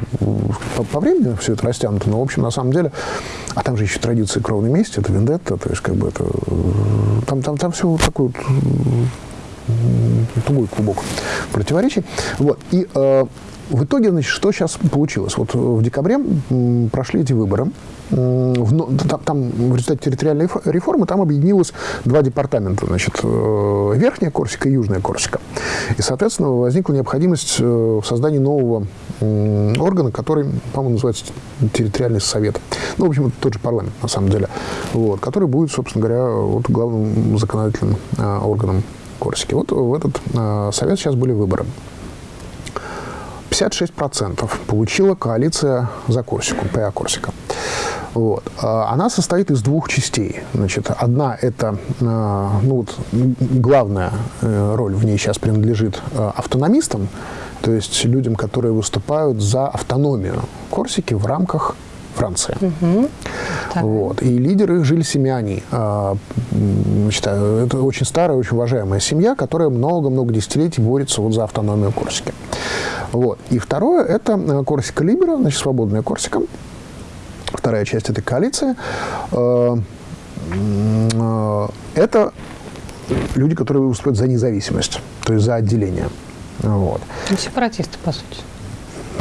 по, по времени все это растянуто, но, в общем, на самом деле, а там же еще традиция кровной мести, это вендетта, то есть, как бы это, там, там, там все вот такой вот тугой клубок противоречий. Вот. И э, в итоге, значит, что сейчас получилось? Вот в декабре прошли эти выборы, там, там в результате территориальной реформы там объединилось два департамента, значит, э, Верхняя Корсика и Южная Корсика. И, соответственно, возникла необходимость э, в создании нового органа, который, по-моему, называется территориальный совет. Ну, в общем, это тот же парламент, на самом деле, вот, который будет, собственно говоря, вот, главным законодательным э, органом Корсики. Вот в этот совет сейчас были выборы. 56% получила коалиция за Корсику, ПА Корсика. Вот. А, она состоит из двух частей. Значит, одна – это, а, ну, вот, главная э, роль в ней сейчас принадлежит а, автономистам, то есть людям, которые выступают за автономию Корсики в рамках Франции. Угу. Вот. И лидер их Жиль Семяни. Значит, это очень старая, очень уважаемая семья, которая много-много десятилетий борется вот за автономию Корсики. Вот. И второе – это э, Корсика Либера, значит, свободная Корсика, вторая часть этой коалиции, э, э, это люди, которые выступают за независимость, то есть за отделение. Вот. Ну, сепаратисты, по сути.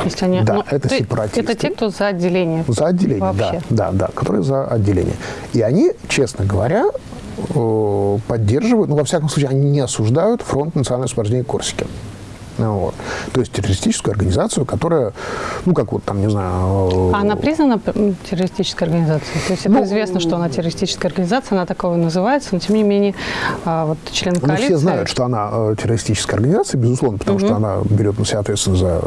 Если они, да, ну, это ты, сепаратисты. Это те, кто за отделение. За отделение, вообще. да, да, да, которые за отделение. И они, честно говоря, э, поддерживают, ну, во всяком случае, они не осуждают фронт национального освобождения Корсики. Вот. То есть террористическую организацию, которая, ну, как вот там, не знаю... А она признана террористической организацией? То есть это ну, известно, что она террористическая организация, она такого называется, но тем не менее а, вот член коалиции... Ну, все знают, что она э, террористическая организация, безусловно, потому угу. что она берет на себя ответственность за...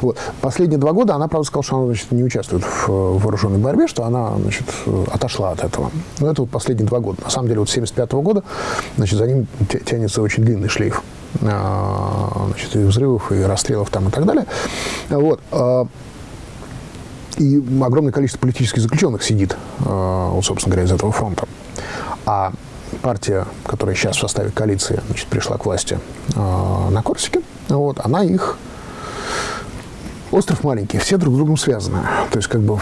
Вот. Последние два года она, правда, сказала, что она значит, не участвует в вооруженной борьбе, что она значит, отошла от этого. Но это вот последние два года. На самом деле, вот с 1975 -го года значит, за ним тянется очень длинный шлейф. А, значит, и взрывов, и расстрелов там и так далее. Вот. А, и огромное количество политических заключенных сидит, а, вот, собственно говоря, из этого фронта. А партия, которая сейчас в составе коалиции значит, пришла к власти на Корсике, вот, она их Остров маленький, все друг с другом связаны. То есть, как бы,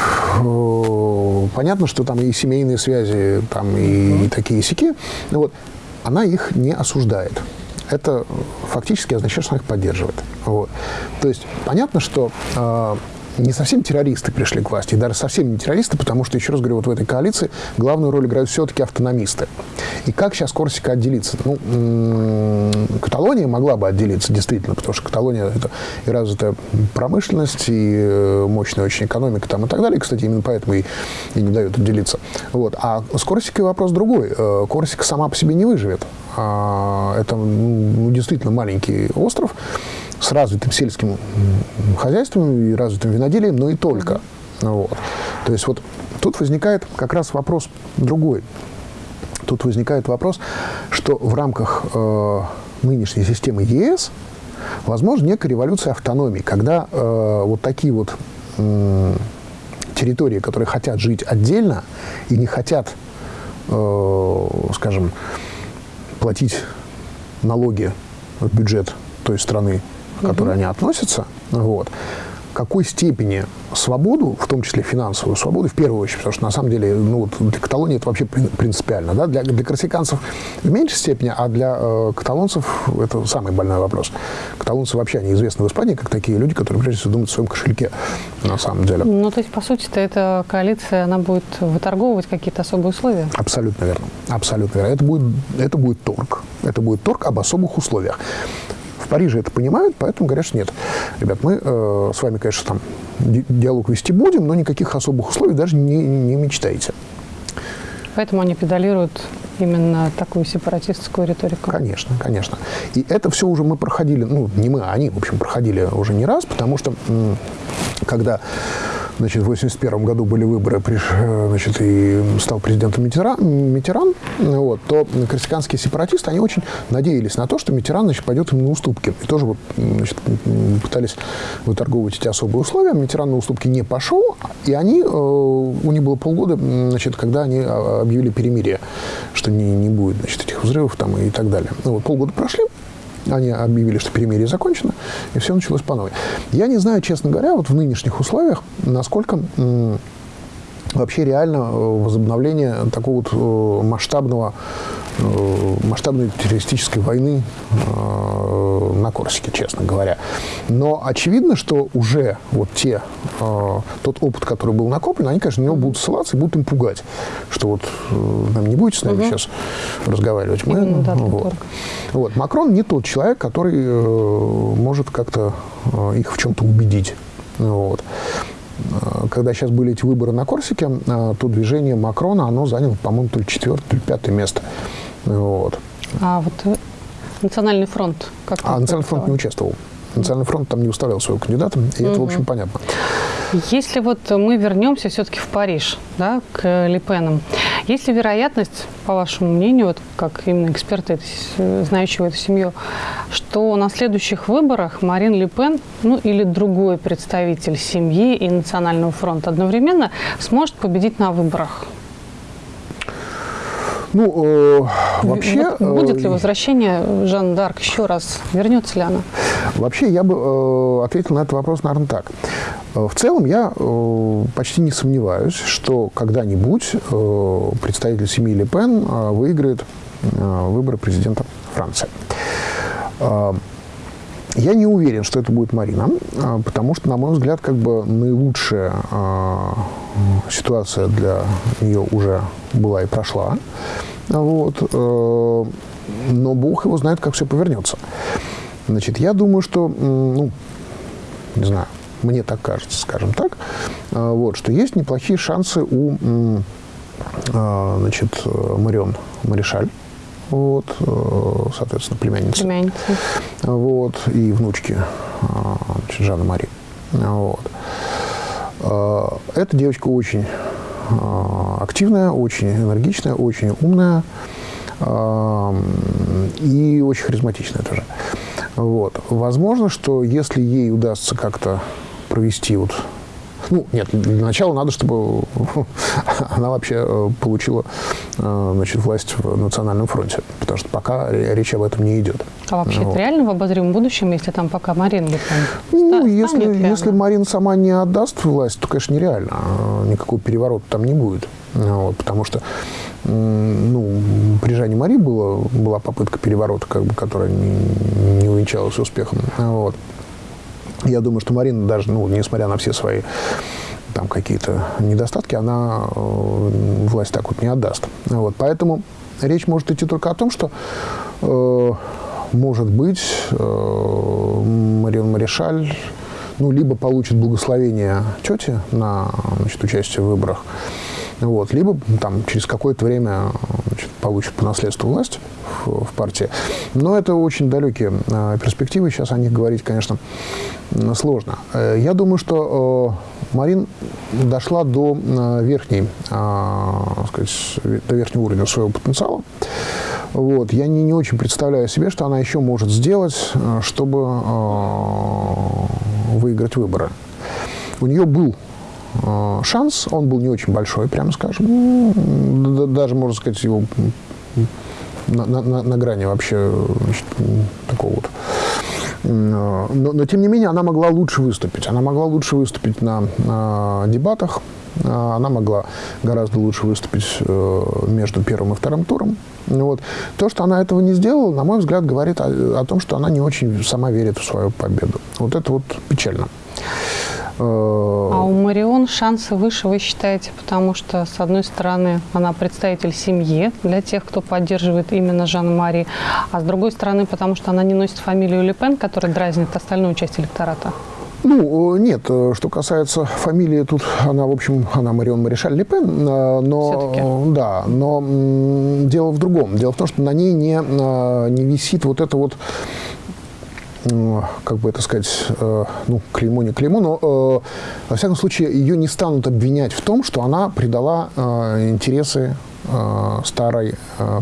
понятно, что там и семейные связи, там и, и такие сики. Вот. Она их не осуждает это фактически означает, что она их поддерживает. Вот. То есть понятно, что э, не совсем террористы пришли к власти, и даже совсем не террористы, потому что, еще раз говорю, вот в этой коалиции главную роль играют все-таки автономисты. И как сейчас Корсика отделиться? Ну, Каталония могла бы отделиться, действительно, потому что Каталония – это и развитая промышленность, и э, мощная очень экономика там и так далее. Кстати, именно поэтому и, и не дают отделиться. Вот. А с Корсикой вопрос другой. Э, Корсика сама по себе не выживет. А, это ну, действительно маленький остров с развитым сельским хозяйством и развитым виноделием, но и только. Вот. То есть вот тут возникает как раз вопрос другой. Тут возникает вопрос, что в рамках э, нынешней системы ЕС возможно некая революция автономии, когда э, вот такие вот э, территории, которые хотят жить отдельно и не хотят, э, скажем, платить налоги в бюджет той страны, к которой они относятся, вот, какой степени свободу, в том числе финансовую свободу, в первую очередь, потому что на самом деле ну, вот для Каталонии это вообще принципиально. Да? Для, для корсиканцев в меньшей степени, а для э, каталонцев это самый больной вопрос. Каталонцы вообще они известны в Испании как такие люди, которые прежде всего думают о своем кошельке на самом деле. Ну, то есть, по сути-то, эта коалиция, она будет выторговывать какие-то особые условия? Абсолютно верно. Абсолютно верно. Это будет, это будет торг. Это будет торг об особых условиях. В Париже это понимают, поэтому говорят, что нет. Ребят, мы э, с вами, конечно, там диалог вести будем, но никаких особых условий даже не, не мечтайте. Поэтому они педалируют именно такую сепаратистскую риторику. Конечно, конечно. И это все уже мы проходили, ну, не мы, а они, в общем, проходили уже не раз, потому что когда Значит, в 1981 году были выборы, э, значит, и стал президентом Митеран, Митеран вот, то корсиканские сепаратисты, они очень надеялись на то, что Митеран значит, пойдет им на уступки. И тоже вот, значит, пытались выторговывать эти особые условия. Митеран на уступки не пошел, и они, э, у них было полгода, значит, когда они а, объявили перемирие, что не, не будет значит, этих взрывов там, и так далее. Ну, вот, полгода прошли, они объявили, что перемирие закончено, и все началось по новой. Я не знаю, честно говоря, вот в нынешних условиях, насколько вообще реально э, возобновление такого вот э, масштабного, э, масштабной террористической войны на Корсике, честно говоря. Но очевидно, что уже вот те, тот опыт, который был накоплен, они, конечно, на него будут ссылаться и будут им пугать, что вот нам не будете с нами угу. сейчас разговаривать. Мы, Именно, да, вот. вот. Макрон не тот человек, который может как-то их в чем-то убедить. Вот. Э, когда сейчас были эти выборы на Корсике, э, то движение Макрона, оно заняло, по-моему, то ли четвертое, то ли пятое место. Вот. А вот э, Национальный фронт как А Национальный фронт не участвовал. Национальный фронт там не выставлял своего кандидата, и угу. это, в общем, понятно. Если вот мы вернемся все-таки в Париж, да, к Липенам, есть ли вероятность, по вашему мнению, вот как именно эксперты, знающие эту семью, что на следующих выборах Марин Ле Пен, ну или другой представитель семьи и Национального фронта одновременно сможет победить на выборах? Ну, э, вообще... Вот будет ли э, возвращение Жан Дарк еще раз? Вернется ли она? Вообще, я бы э, ответил на этот вопрос, наверное, так. Э, в целом, я э, почти не сомневаюсь, что когда-нибудь э, представитель семьи Ле Пен э, выиграет э, выборы президента Франции. Э, я не уверен, что это будет Марина, потому что, на мой взгляд, как бы наилучшая ситуация для нее уже была и прошла. Вот. Э, но Бог его знает, как все повернется. Значит, я думаю, что, ну, не знаю, мне так кажется, скажем так, э, вот, что есть неплохие шансы у э, значит, Марион Маришаль, вот, соответственно, племянницы. Племянница. Вот, и внучки значит, Жанна Мари. Вот. Эта девочка очень а, активная, очень энергичная, очень умная а, и очень харизматичная тоже. Вот. Возможно, что если ей удастся как-то провести вот ну, нет, для начала надо, чтобы она вообще э, получила э, значит, власть в Национальном фронте, потому что пока речь об этом не идет. А вообще вот. это реально в обозримом будущем, если там пока Марин будет Ну, если, если Марин сама не отдаст власть, то, конечно, нереально. А никакого переворота там не будет. Вот, потому что ну, при Жанне Мари было, была попытка переворота, как бы, которая не, не увенчалась успехом. Вот. Я думаю, что Марина даже, ну, несмотря на все свои там какие-то недостатки, она э, власть так вот не отдаст. Вот, поэтому речь может идти только о том, что э, может быть э, Марион Маришаль ну, либо получит благословение тети на значит, участие в выборах, вот, либо там, через какое-то время значит, получит по наследству власть в, в партии. Но это очень далекие э, перспективы, сейчас о них говорить, конечно, сложно. Э, я думаю, что э, Марин дошла до э, верхней, э, сказать, до верхнего уровня своего потенциала. Вот. Я не, не очень представляю себе, что она еще может сделать, э, чтобы э, выиграть выборы. У нее был шанс, он был не очень большой, прямо скажем. Ну, даже, можно сказать, его на, на, на грани вообще значит, такого вот. Э, но, но, тем не менее, она могла лучше выступить. Она могла лучше выступить на, на дебатах, э, она могла гораздо лучше выступить между первым и вторым туром. Вот. То, что она этого не сделала, на мой взгляд, говорит о, о том, что она не очень сама верит в свою победу. Вот это вот печально. Э, а у Марион шансы выше, вы считаете, потому что, с одной стороны, она представитель семьи для тех, кто поддерживает именно Жан-Мари, а с другой стороны, потому что она не носит фамилию Лепен, которая дразнит остальную часть электората? Ну, нет, что касается фамилии, тут она, в общем, она Марион Маришаль Лепен, но, да, но дело в другом. Дело в том, что на ней не, не висит вот это вот как бы это сказать, э, ну, клеймо не клеймо, но, э, во всяком случае, ее не станут обвинять в том, что она предала э, интересы старой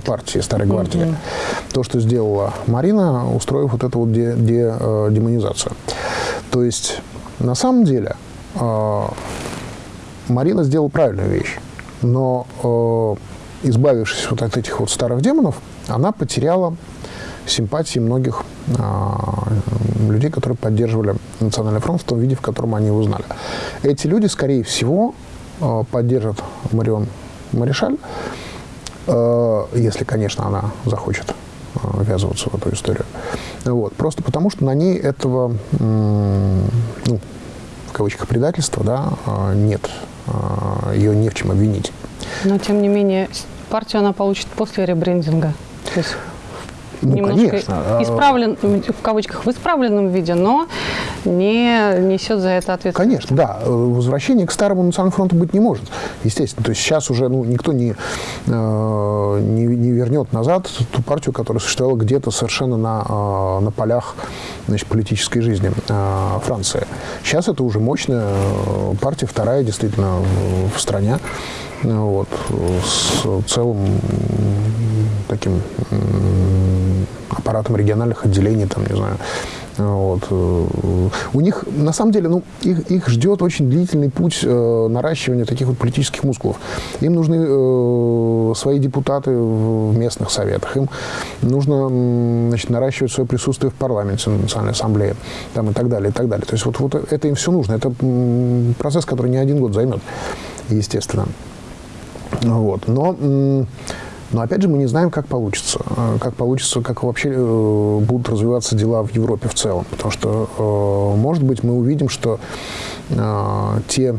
партии, старой гвардии. Mm -hmm. То, что сделала Марина, устроив вот эту вот де, де, демонизацию. То есть, на самом деле, Марина сделала правильную вещь, но, избавившись вот от этих вот старых демонов, она потеряла симпатии многих а, людей, которые поддерживали Национальный фронт в том виде, в котором они его знали. Эти люди, скорее всего, а, поддержат Марион Маришаль, а, если, конечно, она захочет ввязываться в эту историю. Вот. Просто потому, что на ней этого, ну, в кавычках, предательства да, нет. Ее не в чем обвинить. Но, тем не менее, партию она получит после ребрендинга. То есть ну, немножко конечно. А исправлен, в кавычках, в исправленном виде, но не несет за это ответственность. Конечно, да. Возвращение к старому национальному фронту быть не может, естественно. То есть сейчас уже ну, никто не, э, не, не вернет назад ту партию, которая существовала где-то совершенно на, э, на полях значит, политической жизни э, Франции. Сейчас это уже мощная партия, вторая действительно в стране вот, с целым таким аппаратом региональных отделений, там, не знаю, вот. У них, на самом деле, ну, их, их ждет очень длительный путь э, наращивания таких вот политических мускулов. Им нужны э, свои депутаты в местных советах, им нужно значит, наращивать свое присутствие в парламенте, на Национальной ассамблее там, и так далее, и так далее. То есть вот, вот это им все нужно. Это процесс, который не один год займет, естественно. Вот. Но но опять же мы не знаем, как получится, э, как получится, как вообще э, будут развиваться дела в Европе в целом, потому что, э, может быть, мы увидим, что те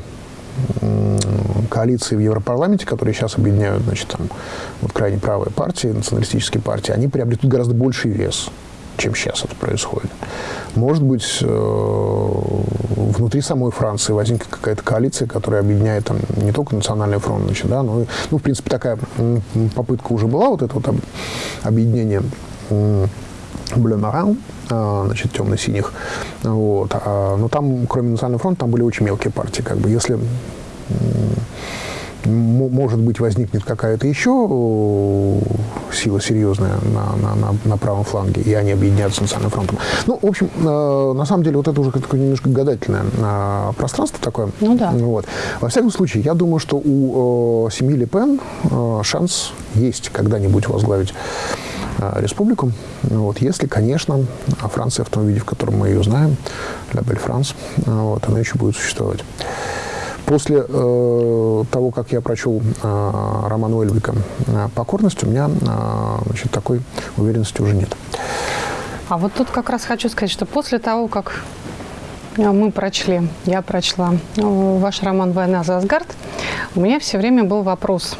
коалиции в Европарламенте, которые сейчас объединяют, значит, там, вот крайне правые партии, националистические партии, они приобретут гораздо больший вес чем сейчас это происходит. Может быть, э, внутри самой Франции возникнет какая-то коалиция, которая объединяет там, не только национальный фронт, значит, да, но, ну, в принципе, такая попытка уже была, вот это вот объединение Marin, а, значит, темно-синих. Вот. А, но там, кроме Национального фронта, там были очень мелкие партии. Как бы, если может быть, возникнет какая-то еще сила серьезная на, на, на, на правом фланге, и они объединятся с национальным фронтом. Ну, в общем, э, на самом деле, вот это уже такое немножко гадательное э, пространство такое. Ну да. Вот. Во всяком случае, я думаю, что у э, семьи Ле Пен э, шанс есть когда-нибудь возглавить э, республику. Вот, если, конечно, Франция в том виде, в котором мы ее знаем, Ля Бель Франс, вот, она еще будет существовать. После э, того, как я прочел э, роман Уэльвика э, «Покорность», у меня э, значит, такой уверенности уже нет. А вот тут как раз хочу сказать, что после того, как э, мы прочли, я прочла э, ваш роман «Война за Асгард», у меня все время был вопрос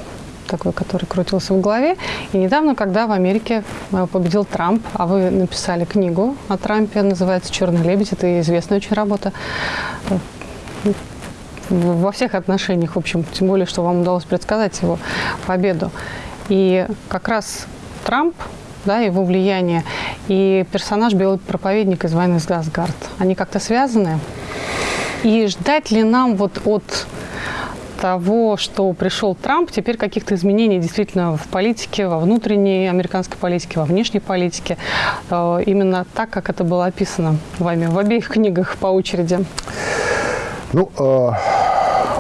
такой, который крутился в голове. И недавно, когда в Америке победил Трамп, а вы написали книгу о Трампе, называется «Черный лебедь», это известная очень работа, во всех отношениях, в общем, тем более, что вам удалось предсказать его победу. И как раз Трамп, да, его влияние, и персонаж Белый проповедник из «Войны с Газгард», они как-то связаны? И ждать ли нам вот от того, что пришел Трамп, теперь каких-то изменений действительно в политике, во внутренней американской политике, во внешней политике, э, именно так, как это было описано вами в обеих книгах по очереди? Ну, э,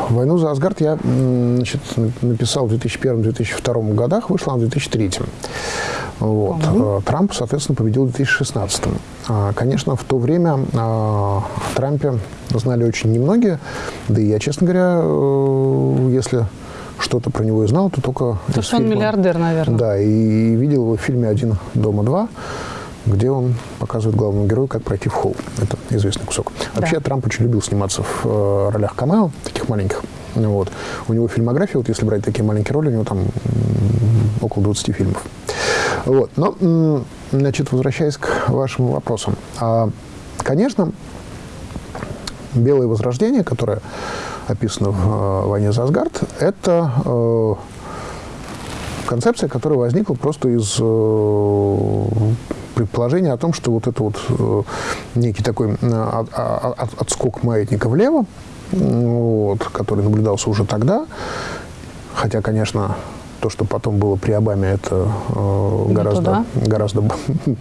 «Войну за Асгард» я значит, написал в 2001-2002 годах, вышла в 2003. Вот. Угу. Трамп, соответственно, победил в 2016. А, конечно, в то время о Трампе знали очень немногие, да и я, честно говоря, э, если что-то про него и знал, то только... То, что фильма. он миллиардер, наверное. Да, и, и видел его в фильме «Один дома два», где он показывает главному герою, как пройти в холл. Это известный кусок. Вообще, да. Трамп очень любил сниматься в э, ролях камео, таких маленьких. Вот. У него фильмография, вот если брать такие маленькие роли, у него там около 20 фильмов. Вот. Но, значит, возвращаясь к вашим вопросам. А, конечно, «Белое возрождение», которое описано в э, «Войне за Асгард», это э, концепция, которая возникла просто из э, предположение о том, что вот это вот э, некий такой э, от, от, отскок маятника влево, вот, который наблюдался уже тогда, хотя, конечно, то, что потом было при Обаме, это э, гораздо, гораздо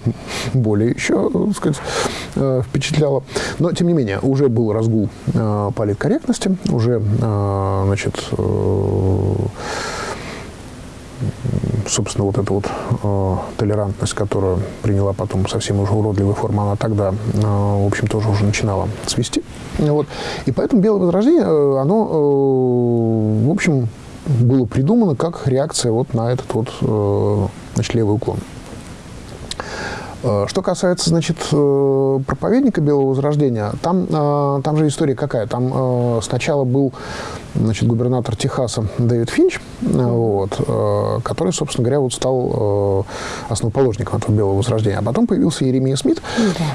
более еще, так сказать, э, впечатляло. Но, тем не менее, уже был разгул э, политкорректности, уже, э, значит, э, собственно, вот эта вот э, толерантность, которую приняла потом совсем уже уродливая форма, она тогда, э, в общем, тоже уже начинала свести. Вот. И поэтому «Белое возрождение», э, оно, э, в общем, было придумано как реакция вот на этот вот, э, значит, левый уклон. Э, что касается, значит, э, проповедника Белого Возрождения, там, там же история какая? Там сначала был значит, губернатор Техаса Дэвид Финч, вот, который, собственно говоря, вот стал основоположником этого Белого Возрождения. А потом появился Еремия Смит,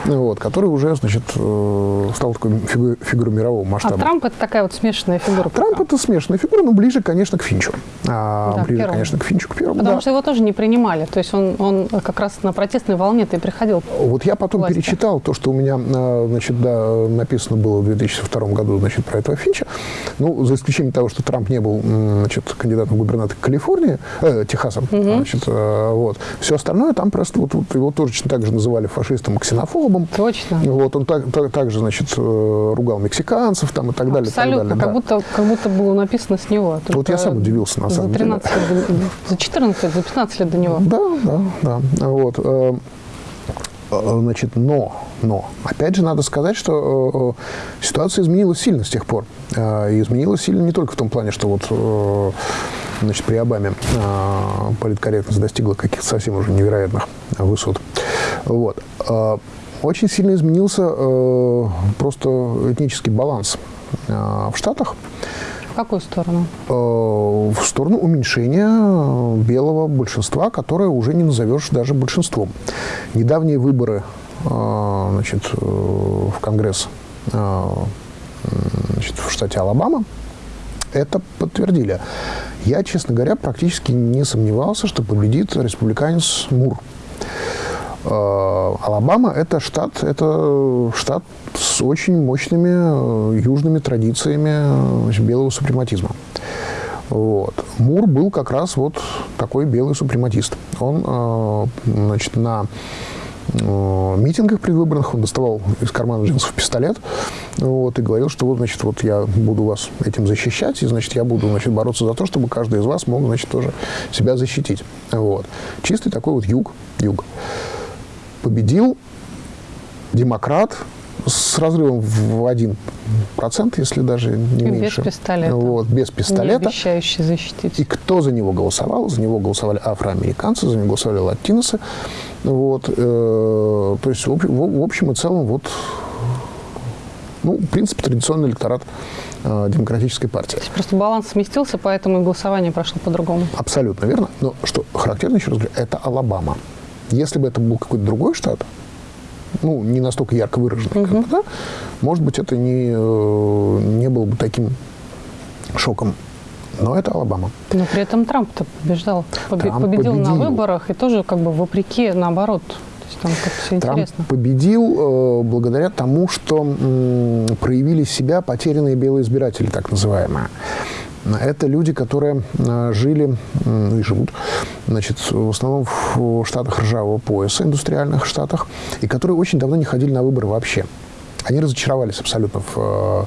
да. вот, который уже, значит, стал такой фигурой, фигурой мирового масштаба. А Трамп – это такая вот смешанная фигура? Трамп – это смешанная фигура, но ближе, конечно, к Финчу. А, да, ближе, первому. конечно, к Финчу, к первому. Потому да. что его тоже не принимали. То есть он, он как раз на протестной волне ты приходил. Вот я потом власти. перечитал то, что у меня а, значит, да, написано было в 2002 году значит, про этого Финча. Ну, за исключением того, что Трамп не был значит, кандидатом в губернатор Калифорнии, э, Техаса. Угу. Значит, э, вот. Все остальное там просто вот, вот его точно так же называли фашистом ксенофобом. Точно. Вот, он так, так, также значит, э, ругал мексиканцев там, и так далее. Абсолютно, так далее, как, да. будто, как будто было написано с него. Вот я сам удивился, на самом за 13 деле. Лет, за 14 лет, за 15 лет до него. Да, да, да. Вот. Э, э, значит, но, но, опять же, надо сказать, что э, ситуация изменилась сильно с тех пор. Э, и изменилась сильно не только в том плане, что вот, э, значит, при Обаме э, политкорректность достигла каких-то совсем уже невероятных высот. Вот. Э, очень сильно изменился э, просто этнический баланс э, в Штатах. В какую сторону? Э, в сторону уменьшения белого большинства, которое уже не назовешь даже большинством. Недавние выборы э, значит, э, в Конгресс значит, в штате Алабама это подтвердили. Я, честно говоря, практически не сомневался, что победит республиканец Мур. Э, Алабама – это штат, это штат с очень мощными э, южными традициями значит, белого супрематизма. Вот. Мур был как раз вот такой белый супрематист. Он э, значит, на митингах предвыборных он доставал из кармана джинсов пистолет вот, и говорил, что вот, значит, вот я буду вас этим защищать, и, значит, я буду, значит, бороться за то, чтобы каждый из вас мог, значит, тоже себя защитить. Вот. Чистый такой вот юг, юг победил демократ с разрывом в один процент, если даже не и меньше. Без пистолета. Вот, без пистолета. Не обещающий защитить. И кто за него голосовал? За него голосовали афроамериканцы, за него голосовали латиносы. Вот, э, то есть, в, в, в общем и целом, вот, ну, в принципе, традиционный электорат э, демократической партии. То есть просто баланс сместился, поэтому и голосование прошло по-другому. Абсолютно верно. Но что характерно, еще раз говорю, это Алабама. Если бы это был какой-то другой штат, ну, не настолько ярко выраженный, угу. как бы, да, может быть, это не, э, не было бы таким шоком. Но это Алабама. Но при этом Трамп-то побеждал, Трамп победил, победил на выборах и тоже как бы вопреки, наоборот, там все Трамп интересно. победил э, благодаря тому, что э, проявили себя потерянные белые избиратели, так называемые. Это люди, которые э, жили ну и живут значит, в основном в штатах ржавого пояса, индустриальных штатах, и которые очень давно не ходили на выборы вообще. Они разочаровались абсолютно в э,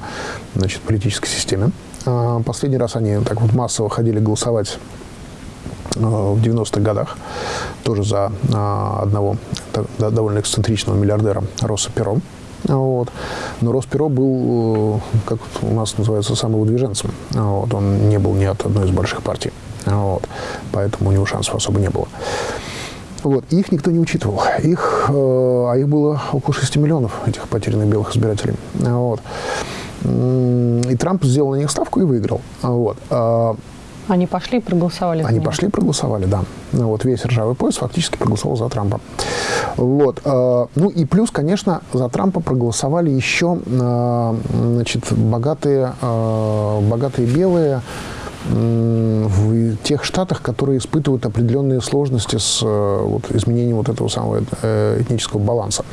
значит, политической системе. А, последний раз они так вот массово ходили голосовать э, в 90-х годах, тоже за одного довольно эксцентричного миллиардера Росса Перо. Вот. Но Росперо был, э, как у нас называется, самым выдвиженцем. Вот. Он не был ни от одной из больших партий. Вот. Поэтому у него шансов особо не было. Вот. Их никто не учитывал. Их, э, а их было около 6 миллионов, этих потерянных белых избирателей. Вот. И Трамп сделал на них ставку и выиграл. Вот. Они пошли и проголосовали Они пошли и проголосовали, да. Ну, вот весь ржавый пояс фактически проголосовал за Трампа. Вот. Э, ну и плюс, конечно, за Трампа проголосовали еще э, значит, богатые, э, богатые белые в тех штатах, которые испытывают определенные сложности с вот, изменением вот этого самого этнического баланса.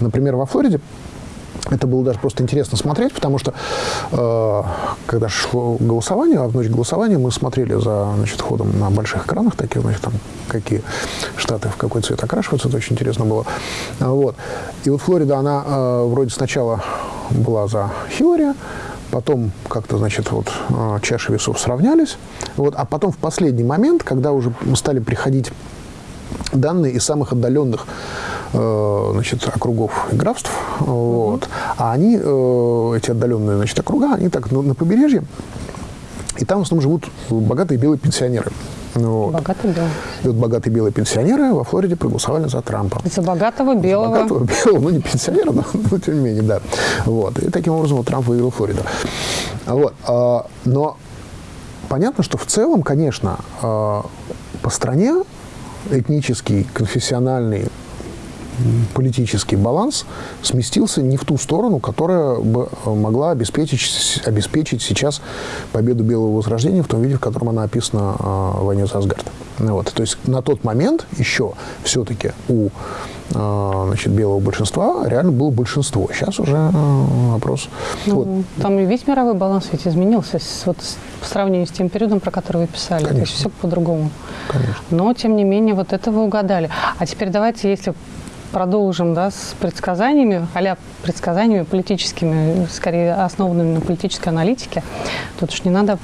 Например, во Флориде это было даже просто интересно смотреть, потому что э, когда шло голосование, а в ночь голосования мы смотрели за значит, ходом на больших экранах, таких, значит, там, какие штаты в какой цвет окрашиваются, это очень интересно было. Вот. И вот Флорида, она э, вроде сначала была за Хиллари, потом как-то, значит, вот э, чаши весов сравнялись, вот, а потом в последний момент, когда уже стали приходить данные из самых отдаленных Э, значит, округов и графств. Вот. А они, э, эти отдаленные значит, округа, они так на побережье, И там в основном живут богатые белые пенсионеры. Вот. Богатые белые. И вот богатые белые пенсионеры во Флориде проголосовали за Трампа. За богатого белого. За богатого белого, ну не пенсионера, но, но тем не менее, да. Вот. И таким образом вот Трамп выиграл Флориду. Вот. А, но понятно, что в целом, конечно, а, по стране этнический, конфессиональный, политический баланс сместился не в ту сторону, которая бы э, могла обеспечить, обеспечить сейчас победу Белого Возрождения в том виде, в котором она описана э, в «Войне за Асгард». Вот. То есть на тот момент еще все-таки у значит, белого большинства реально было большинство. Сейчас уже э, вопрос... Ну, вот. Там и весь мировой баланс ведь изменился с, вот, по сравнению с тем периодом, про который вы писали. Конечно. То есть все по-другому. Но, тем не менее, вот это вы угадали. А теперь давайте, если продолжим да, с предсказаниями, а предсказаниями политическими, скорее основанными на политической аналитике. Тут уж не надо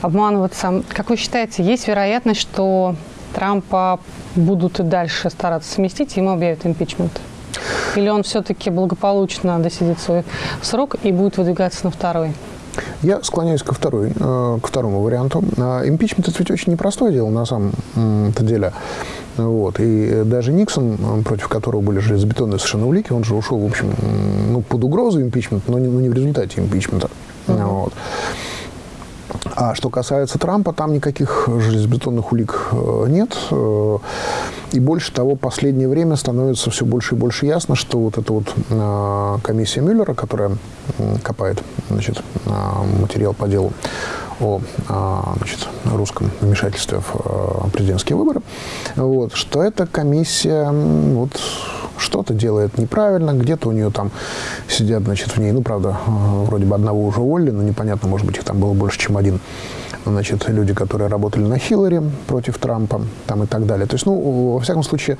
обманываться. Как вы считаете, есть вероятность, что Трампа будут и дальше стараться сместить, и ему объявят импичмент? Или он все-таки благополучно досидит свой срок и будет выдвигаться на второй? Я склоняюсь ко, второй, э, к второму варианту. А, импичмент – это ведь очень непростое дело, на самом-то деле. Вот. И даже Никсон, против которого были железобетонные совершенно улики, он же ушел, в общем, ну, под угрозу импичмента, но не, но не в результате импичмента. Uh -huh. Вот. А что касается Трампа, там никаких железобетонных улик э, нет. И больше того, последнее время становится все больше и больше ясно, что вот эта вот э, комиссия Мюллера, которая копает значит, материал по делу о значит, русском вмешательстве в президентские выборы, вот, что эта комиссия вот, что-то делает неправильно, где-то у нее там сидят, значит, в ней, ну, правда, вроде бы одного уже уволили, но непонятно, может быть, их там было больше, чем один, значит, люди, которые работали на Хиллари против Трампа, там и так далее. То есть, ну, во всяком случае,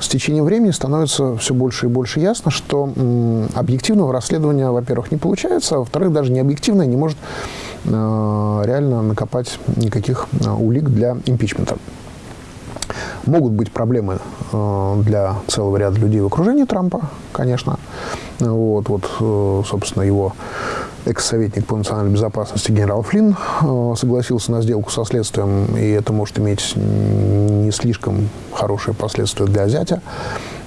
с течением времени становится все больше и больше ясно, что объективного расследования, во-первых, не получается, а во-вторых, даже не объективное не может э, реально накопать никаких э, улик для импичмента. Могут быть проблемы э, для целого ряда людей в окружении Трампа, конечно. Вот, вот э, собственно, его экс-советник по национальной безопасности генерал Флинн э, согласился на сделку со следствием, и это может иметь не слишком хорошие последствия для зятя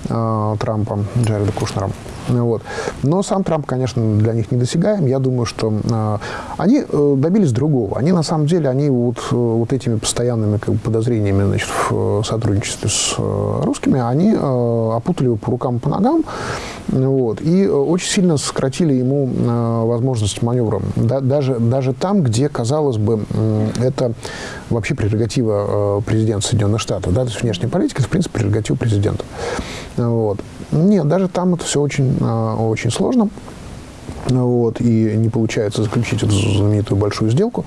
Трампа, Джареда Кушнера. Вот. Но сам Трамп, конечно, для них недосягаем. Я думаю, что э, они э, добились другого. Они, на самом деле, они вот, э, вот этими постоянными как бы, подозрениями значит, в сотрудничестве с э, русскими, они э, опутали его по рукам по ногам. Вот, и очень сильно сократили ему э, возможность маневра. Да, даже, даже там, где, казалось бы, э, это вообще прерогатива э, президента Соединенных Штатов. Да, то есть внешняя политика – это, в принципе, прерогатива президента. Вот. Нет, даже там это все очень, а, очень сложно. Вот, и не получается заключить эту знаменитую большую сделку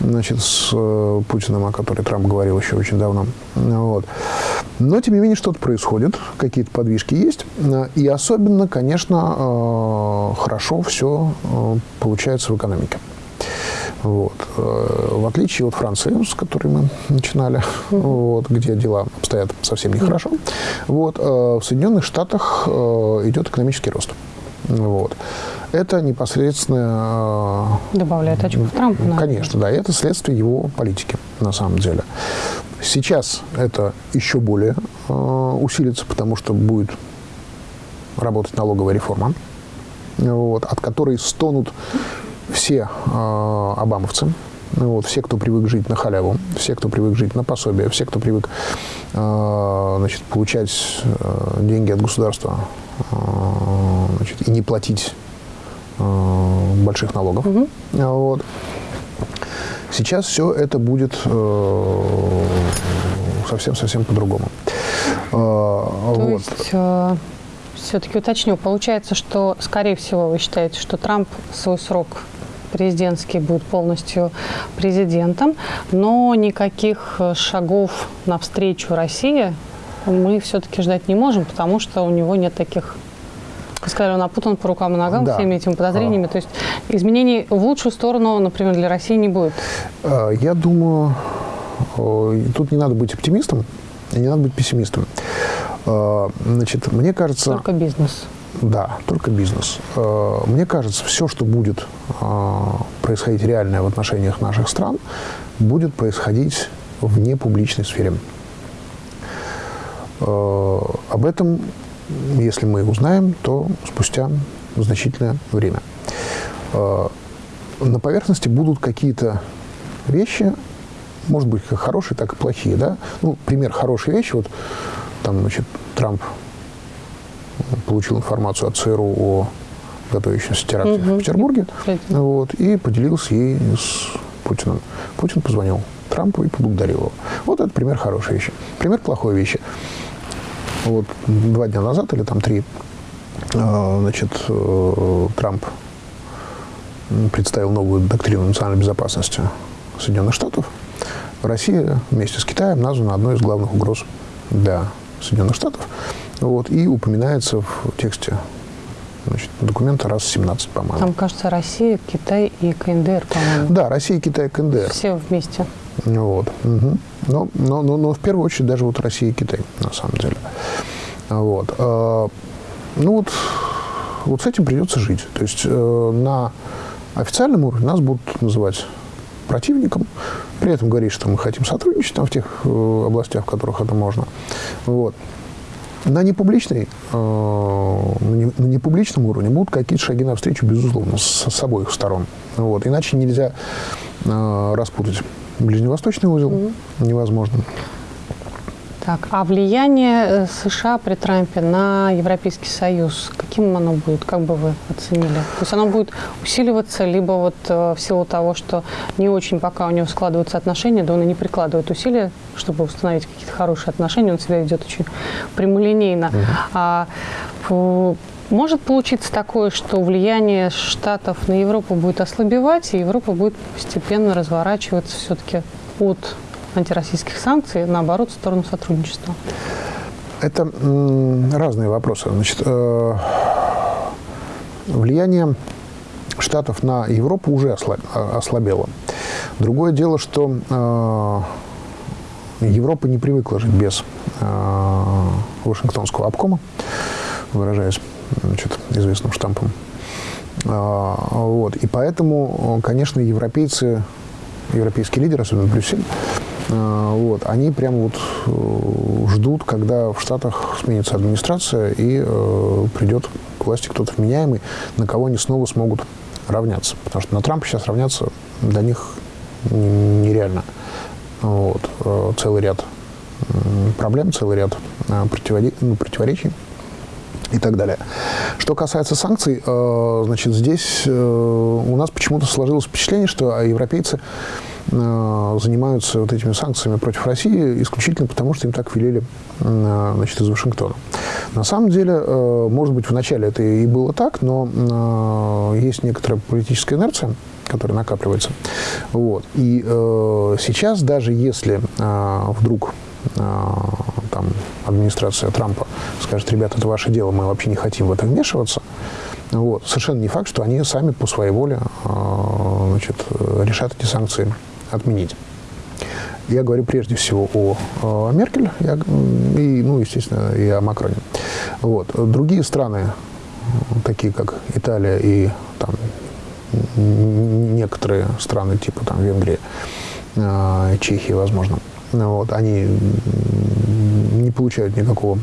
значит, с э, Путиным, о которой Трамп говорил еще очень давно. Вот. Но, тем не менее, что-то происходит, какие-то подвижки есть. И особенно, конечно, э, хорошо все э, получается в экономике. Вот. Э, в отличие от Франции, с которой мы начинали, вот, где дела обстоят совсем нехорошо, вот, э, в Соединенных Штатах э, идет экономический рост. Вот. Это непосредственно... Добавляет очков Трампу. Конечно, да. Это следствие его политики, на самом деле. Сейчас это еще более э, усилится, потому что будет работать налоговая реформа, вот, от которой стонут все э, обамовцы, вот, все, кто привык жить на халяву, все, кто привык жить на пособие, все, кто привык э, значит, получать э, деньги от государства э, значит, и не платить э, больших налогов. Угу. Вот. Сейчас все это будет совсем-совсем э, по-другому. Э, вот. есть э, все-таки уточню, получается, что, скорее всего, вы считаете, что Трамп свой срок президентский будет полностью президентом, но никаких э, шагов навстречу России мы все-таки ждать не можем, потому что у него нет таких вы сказали, он опутан по рукам и ногам да. всеми этими подозрениями. А. То есть изменений в лучшую сторону, например, для России не будет? А, я думаю, тут не надо быть оптимистом и не надо быть пессимистом. Значит, мне кажется... Только бизнес. Да, только бизнес. Э, мне кажется, все, что будет э, происходить реальное в отношениях наших стран, будет происходить в непубличной сфере. Э, об этом, если мы узнаем, то спустя значительное время. На поверхности будут какие-то вещи, может быть, как хорошие, так и плохие. Да? Ну, пример хорошей вещи, вот там, значит, Трамп получил информацию от ЦРУ о готовящемся теракте угу. в Петербурге вот, и поделился ей с Путиным. Путин позвонил Трампу и поблагодарил его. Вот это пример хорошей вещи. Пример плохой вещи. Вот два дня назад или там три, а, значит, э, Трамп представил новую доктрину национальной безопасности Соединенных Штатов. Россия вместе с Китаем названа одной из главных угроз для Соединенных Штатов. Вот, и упоминается в тексте значит, документа раз 17, по-моему. Там, кажется, Россия, Китай и КНДР, по-моему. Да, Россия, Китай и КНДР. Все вместе. Вот. Угу. Но, но, но, но в первую очередь даже вот Россия и Китай, на самом деле. Вот. А, ну вот, вот с этим придется жить. То есть э, на официальном уровне нас будут называть противником, при этом говорить, что мы хотим сотрудничать там в тех э, областях, в которых это можно. Вот. На непубличной, э, на непубличном уровне будут какие-то шаги навстречу, безусловно, с, с обоих сторон. Вот. Иначе нельзя э, распутать ближневосточный узел, mm -hmm. невозможно. Так, а влияние э, США при Трампе на Европейский Союз, каким оно будет, как бы вы оценили? То есть оно будет усиливаться, либо вот э, в силу того, что не очень пока у него складываются отношения, да он и не прикладывает усилия, чтобы установить какие-то хорошие отношения, он себя ведет очень прямолинейно. Угу. А, может получиться такое, что влияние Штатов на Европу будет ослабевать, и Европа будет постепенно разворачиваться все-таки от антироссийских санкций, наоборот, в сторону сотрудничества? Это разные вопросы. Значит, э, влияние Штатов на Европу уже ослабело. Другое дело, что э, Европа не привыкла жить без э, Вашингтонского обкома, выражаясь значит, известным штампом. Вот. И поэтому, конечно, европейцы, европейские лидеры, особенно Брюссель, вот, они прямо вот э, ждут, когда в Штатах сменится администрация и э, придет к власти кто-то вменяемый, на кого они снова смогут равняться. Потому что на Трампа сейчас равняться для них нереально. Вот, э, целый ряд проблем, целый ряд э, ну, противоречий и так далее. Что касается санкций, значит, здесь у нас почему-то сложилось впечатление, что европейцы Э, занимаются вот этими санкциями против России исключительно потому, что им так велели э, значит, из Вашингтона. На самом деле, э, может быть, вначале это и было так, но есть некоторая политическая инерция, которая накапливается. Вот. И сейчас, даже если вдруг там, администрация Трампа скажет, ребята, это ваше дело, мы вообще не хотим в это вмешиваться, вот. Совершенно не факт, что они сами по своей воле значит, решат эти санкции отменить. Я говорю прежде всего о, о Меркель я, и, ну, естественно, и о Макроне. Вот. Другие страны, такие как Италия и там, некоторые страны типа там, Венгрии, э, Чехии, возможно, вот, они не получают никакого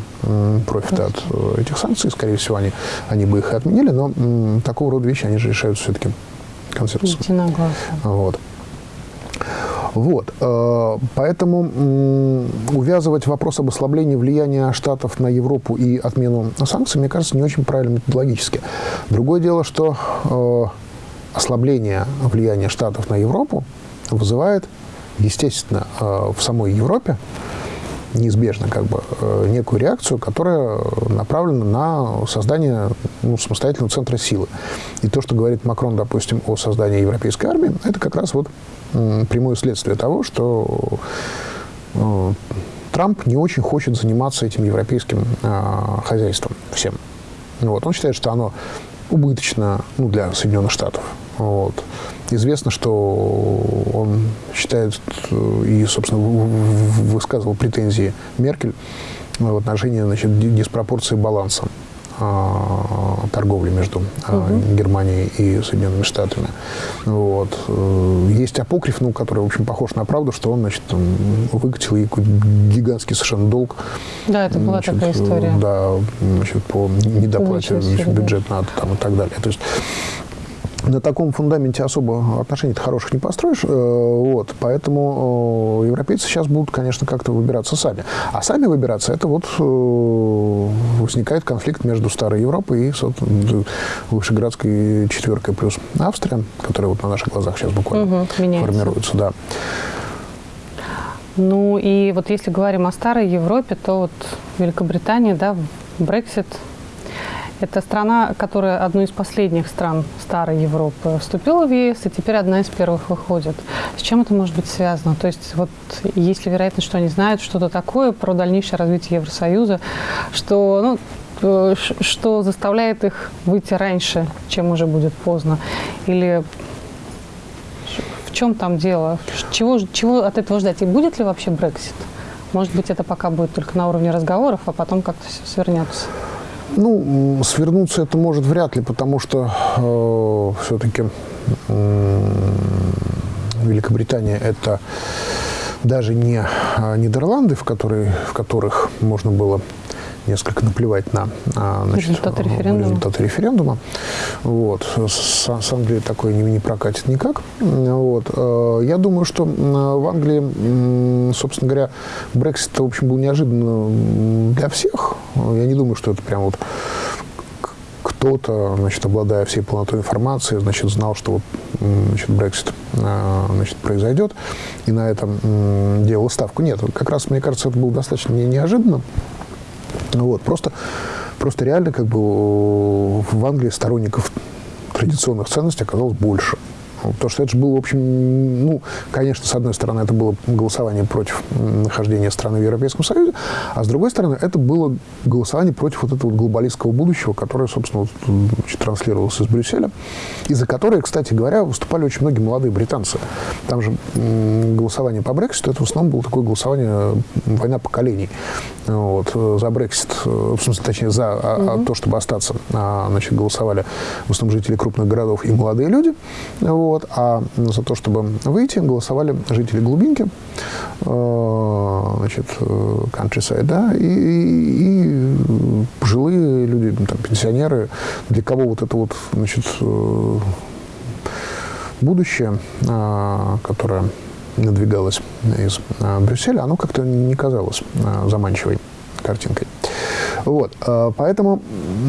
профита от э, этих санкций. Скорее всего, они, они бы их и отменили, но такого рода вещи они же решают все-таки консенсусом. Вот. Вот. Э, поэтому увязывать вопрос об ослаблении влияния Штатов на Европу и отмену санкций, мне кажется, не очень правильно методологически. Другое дело, что э, ослабление влияния Штатов на Европу вызывает, естественно, э, в самой Европе неизбежно как бы некую реакцию, которая направлена на создание ну, самостоятельного центра силы. И то, что говорит Макрон, допустим, о создании европейской армии, это как раз вот прямое следствие того, что э, Трамп не очень хочет заниматься этим европейским э, хозяйством всем. Вот. Он считает, что оно убыточно ну, для Соединенных Штатов. Вот. Известно, что он считает э, и, собственно, высказывал претензии Меркель в отношении значит, диспропорции баланса торговли между угу. Германией и Соединенными Штатами. Вот. Есть апокриф, ну, который, в общем, похож на правду, что он, значит, там, выкатил ей гигантский совершенно долг. Да, это была значит, такая история. Да, значит, по недоплате бюджет надо там и так далее. То есть на таком фундаменте особо отношений хороших не построишь. Э, вот, поэтому э, европейцы сейчас будут, конечно, как-то выбираться сами. А сами выбираться, это вот э, возникает конфликт между Старой Европой и Вышеградской четверкой плюс Австрия, которая вот на наших глазах сейчас буквально угу, формируется. Да. Ну и вот если говорим о Старой Европе, то вот Великобритания, да, Брексит – это страна, которая одной из последних стран старой Европы вступила в ЕС, и теперь одна из первых выходит. С чем это может быть связано? То есть вот есть ли вероятность, что они знают что-то такое про дальнейшее развитие Евросоюза, что, ну, э, что заставляет их выйти раньше, чем уже будет поздно? Или в чем там дело? Чего, чего от этого ждать? И будет ли вообще Брексит? Может быть, это пока будет только на уровне разговоров, а потом как-то все свернется? Ну, свернуться это может вряд ли, потому что э, все-таки э, Великобритания это даже не а, Нидерланды, в, которые, в которых можно было несколько наплевать на значит, результаты референдума. Результаты референдума. Вот. С, с Англией такое не, не прокатит никак. Вот. Э, я думаю, что в Англии, собственно говоря, Брексит, в общем, был неожиданно для всех. Я не думаю, что это прям вот кто-то, значит, обладая всей полнотой информации, значит, знал, что вот, значит, Брексит, э, значит, произойдет, и на этом делал ставку. Нет, как раз, мне кажется, это было достаточно неожиданно. Вот, просто, просто реально как бы в Англии сторонников традиционных ценностей оказалось больше. Потому что это же было, в общем, ну, конечно, с одной стороны, это было голосование против нахождения страны в Европейском Союзе, а с другой стороны, это было голосование против вот этого глобалистского будущего, которое, собственно, значит, транслировалось из Брюсселя, и за которое, кстати говоря, выступали очень многие молодые британцы. Там же голосование по Брекситу, это в основном было такое голосование, война поколений. Вот, за Брексит, в смысле, точнее, за угу. то, чтобы остаться, а, значит, голосовали в основном жители крупных городов и молодые люди. Вот, вот, а за то, чтобы выйти, голосовали жители глубинки, э, значит, э, countryside, да, и, и пожилые люди, там, пенсионеры, для кого вот это вот, значит, э, будущее, которое надвигалось из Брюсселя, оно как-то не казалось заманчивой картинкой. Вот. А, поэтому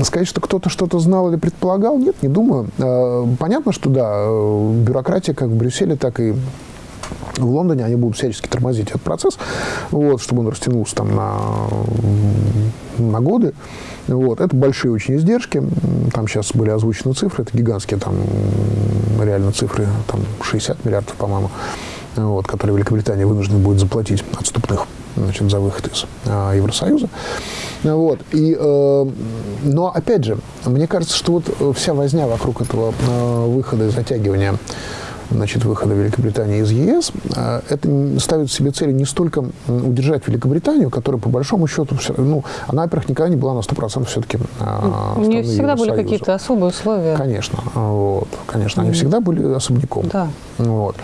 сказать, что кто-то что-то знал или предполагал, нет, не думаю. А, понятно, что да, э, бюрократия как в Брюсселе, так и в Лондоне они будут всячески тормозить этот процесс, вот, чтобы он растянулся там на, на годы. Вот. Это большие очень издержки. Там сейчас были озвучены цифры, это гигантские там реально цифры, там 60 миллиардов, по-моему, вот, которые Великобритания вынуждена будет заплатить отступных значит, за выход из а, Евросоюза. Вот. И, э, но, опять же, мне кажется, что вот вся возня вокруг этого э, выхода и затягивания значит, выхода Великобритании из ЕС, э, это ставит себе целью не столько удержать Великобританию, которая, по большому счету, ну, она, во-первых, никогда не была на 100% все-таки э, У нее всегда были какие-то особые условия. Конечно, вот, конечно, они всегда были особняком. Да. Вот.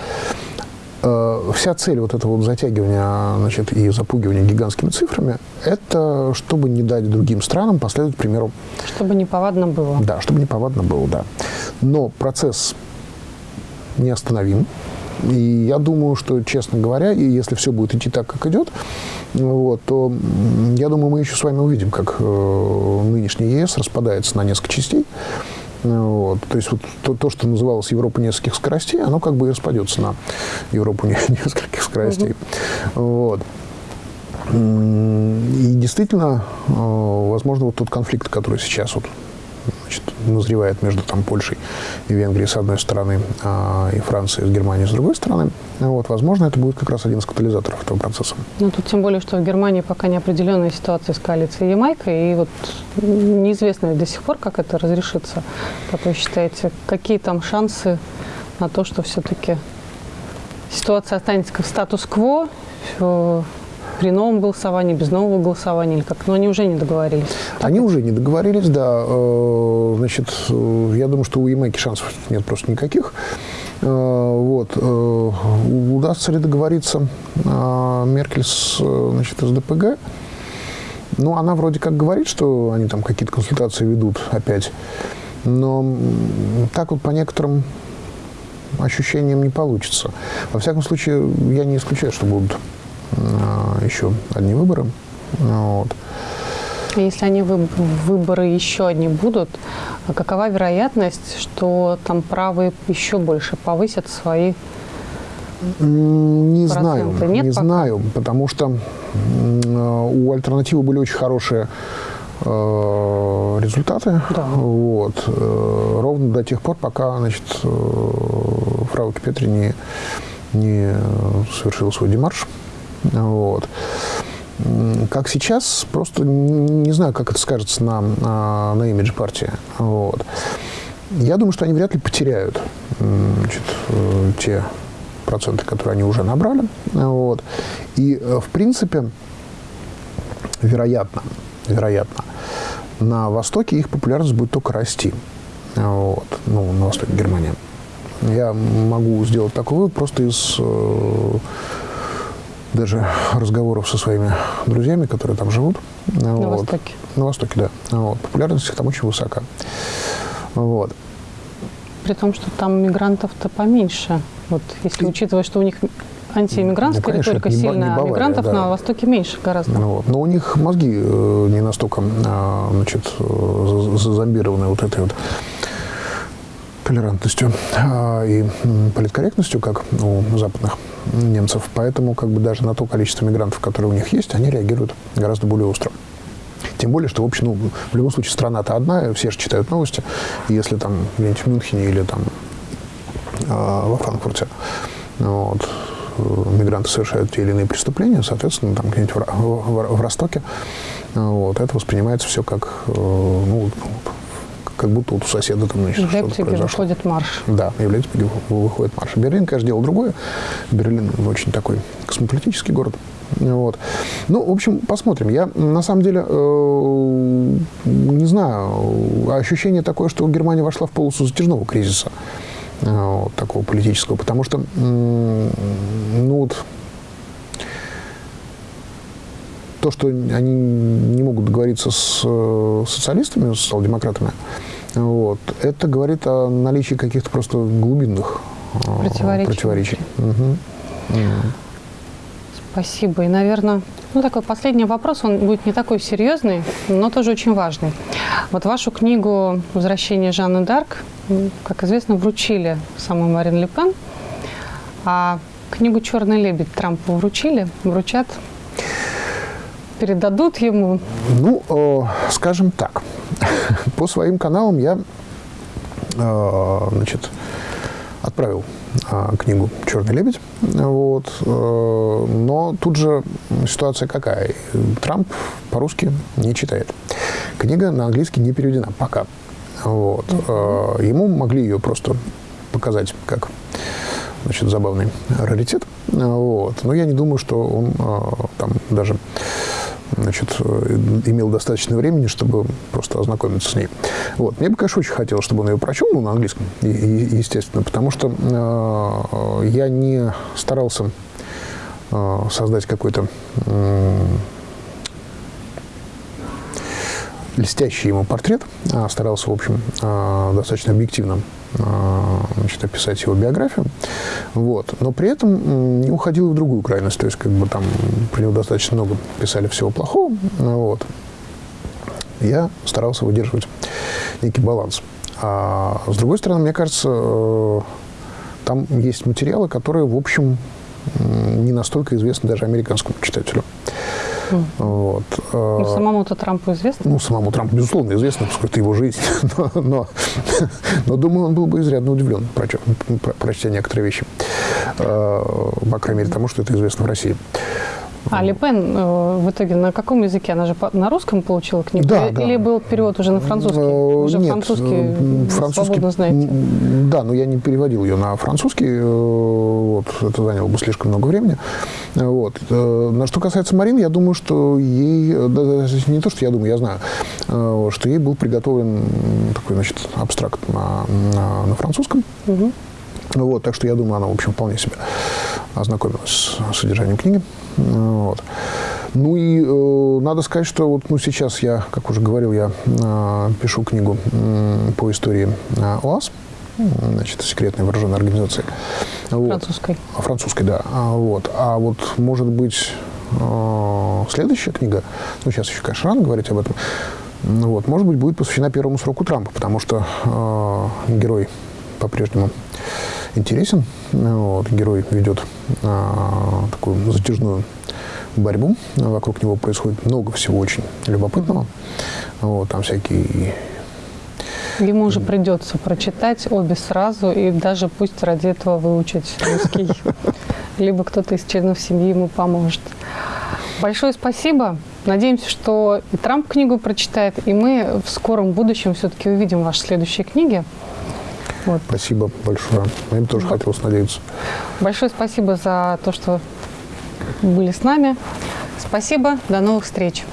Э, вся цель вот этого вот затягивания значит, и запугивания гигантскими цифрами – это чтобы не дать другим странам последовать примеру. Чтобы не повадно было. Да, чтобы не повадно было, да. Но процесс неостановим. И я думаю, что, честно говоря, и если все будет идти так, как идет, вот, то я думаю, мы еще с вами увидим, как э, нынешний ЕС распадается на несколько частей. Вот. То есть вот то, то, что называлось Европа нескольких скоростей, оно как бы и распадется на Европу нескольких скоростей. Угу. Вот. И действительно, э, возможно, вот тот конфликт, который сейчас вот значит, назревает между там, Польшей и Венгрией с одной стороны, а, и Францией с Германией с другой стороны. Вот, возможно, это будет как раз один из катализаторов этого процесса. Ну, тут тем более, что в Германии пока неопределенная ситуация с коалицией Ямайка, и вот неизвестно до сих пор, как это разрешится. Как вы считаете, какие там шансы на то, что все-таки ситуация останется как статус-кво, при новом голосовании, без нового голосования или как? Но они уже не договорились. Они уже не договорились, да. Э, значит, э, я думаю, что у Ямайки шансов нет просто никаких. Э, вот. Удастся ли договориться Меркель с, значит, с ДПГ? Ну, она вроде как говорит, что они там какие-то консультации ведут опять. Но так вот по некоторым ощущениям не получится. Во всяком случае, я не исключаю, что будут еще одни выборы. Вот. Если они выборы еще одни будут, какова вероятность, что там правые еще больше повысят свои не знаю, Нет не пока? знаю, потому что у альтернативы были очень хорошие э, результаты. Да. Вот. Э, ровно до тех пор, пока значит, э, Фрауке Петри не, не совершил свой демарш. Вот. Как сейчас, просто не знаю, как это скажется на, на, на имидже партии. Вот. Я думаю, что они вряд ли потеряют значит, те проценты, которые они уже набрали. Вот. И, в принципе, вероятно, вероятно, на Востоке их популярность будет только расти. Вот. Ну, на Востоке Германии. Я могу сделать такой вывод просто из э, даже разговоров со своими друзьями, которые там живут. На вот. Востоке? На Востоке, да. Вот. Популярность их там очень высока. Вот. При том, что там мигрантов-то поменьше. Вот, если учитывать, что у них антииммигрантская ну, конечно, риторика сильная, не Бавария, а мигрантов да. на Востоке меньше гораздо. Ну, вот. Но у них мозги э, не настолько э, значит, э, зазомбированы вот этой вот толерантностью э, и политкорректностью, как у западных немцев. Поэтому как бы даже на то количество мигрантов, которые у них есть, они реагируют гораздо более остро. Тем более, что, в общем, ну, в любом случае страна-то одна, все же читают новости. Если там где-нибудь в Мюнхене или там э, во Франкфурте вот, мигранты совершают те или иные преступления, соответственно, там где-нибудь в, в, в Ростоке, вот, это воспринимается все как, э, ну, как будто вот у соседа там значит, что-то произошло. выходит марш. Да, в Лейпциге выходит марш. Берлин, конечно, делал другое. Берлин очень такой космополитический город. Вот. Ну, в общем, посмотрим. Я, на самом деле, э, не знаю, ощущение такое, что Германия вошла в полосу затяжного кризиса. Э, такого политического, потому что, ну вот, то, что они не могут договориться с э, социалистами, с социал-демократами, вот, это говорит о наличии каких-то просто глубинных э, противоречий. противоречий. Угу. Спасибо. И, наверное, ну, такой последний вопрос, он будет не такой серьезный, но тоже очень важный. Вот вашу книгу «Возвращение Жанны Дарк», как известно, вручили самой Марин Ле Пен, а книгу «Черный лебедь» Трампу вручили, вручат, передадут ему? Ну, э, скажем так, по своим каналам я, э, значит, отправил а, книгу «Черный лебедь». Вот. Э, но тут же ситуация какая? Трамп по-русски не читает. Книга на английский не переведена пока. Вот. Э, ему могли ее просто показать как значит, забавный раритет. Вот. Но я не думаю, что он там даже значит, э, имел достаточно времени, чтобы просто ознакомиться с ней. Вот. Мне бы, конечно, очень хотелось, чтобы он ее прочел, ну, на английском, естественно, потому что э, я не старался э, создать какой-то э, льстящий ему портрет, а старался, в общем, э, достаточно объективно значит, описать его биографию. Вот. Но при этом не уходил в другую крайность. То есть, как бы там про него достаточно много писали всего плохого. Вот. Я старался выдерживать некий баланс. А с другой стороны, мне кажется, э, там есть материалы, которые, в общем, не настолько известны даже американскому читателю. Вот. Ну, самому-то Трампу известно? Ну, самому Трампу, безусловно, известно, поскольку это его жизнь. Но, но, но думаю, он был бы изрядно удивлен, прочтя, прочтя некоторые вещи. По крайней мере, тому, что это известно в России. А Ли Пен э, в итоге на каком языке? Она же на русском получила книгу? Да, Или, да. или был перевод уже на французский? Э, Уже Нет, французский э, вы свободно знаете. Да, но я не переводил ее на французский. э, Вот, это заняло бы слишком много времени. Э, Вот. Э, На что касается Марины, я думаю, что ей, э, да, не то, что я думаю, я знаю, э, что ей был приготовлен такой, значит, абстракт на, на, на французском. Мгм. Вот, так что я думаю, она, в общем, вполне себе ознакомилась с содержанием книги. Вот. Ну и э, надо сказать, что вот ну, сейчас я, как уже говорил, я э, пишу книгу м, по истории э, ОАС, м, значит, секретной вооруженной организации. Вот. Французской. Французской, да. А вот, а вот может быть, э, следующая книга, ну, сейчас еще, конечно, рано говорить об этом, ну, вот, может быть, будет посвящена первому сроку Трампа, потому что э, герой по-прежнему интересен. Вот, герой ведет э, такую затяжную борьбу. Вокруг него происходит много всего очень любопытного. Вот, там всякие Ему уже придется прочитать обе сразу и даже пусть ради этого выучить русский. Либо кто-то из членов семьи ему поможет. Большое спасибо. Надеемся, что и Трамп книгу прочитает, и мы в скором будущем все-таки увидим ваши следующие книги. Вот. Спасибо большое. Им тоже хотелось надеяться. Большое спасибо за то, что были с нами. Спасибо. До новых встреч.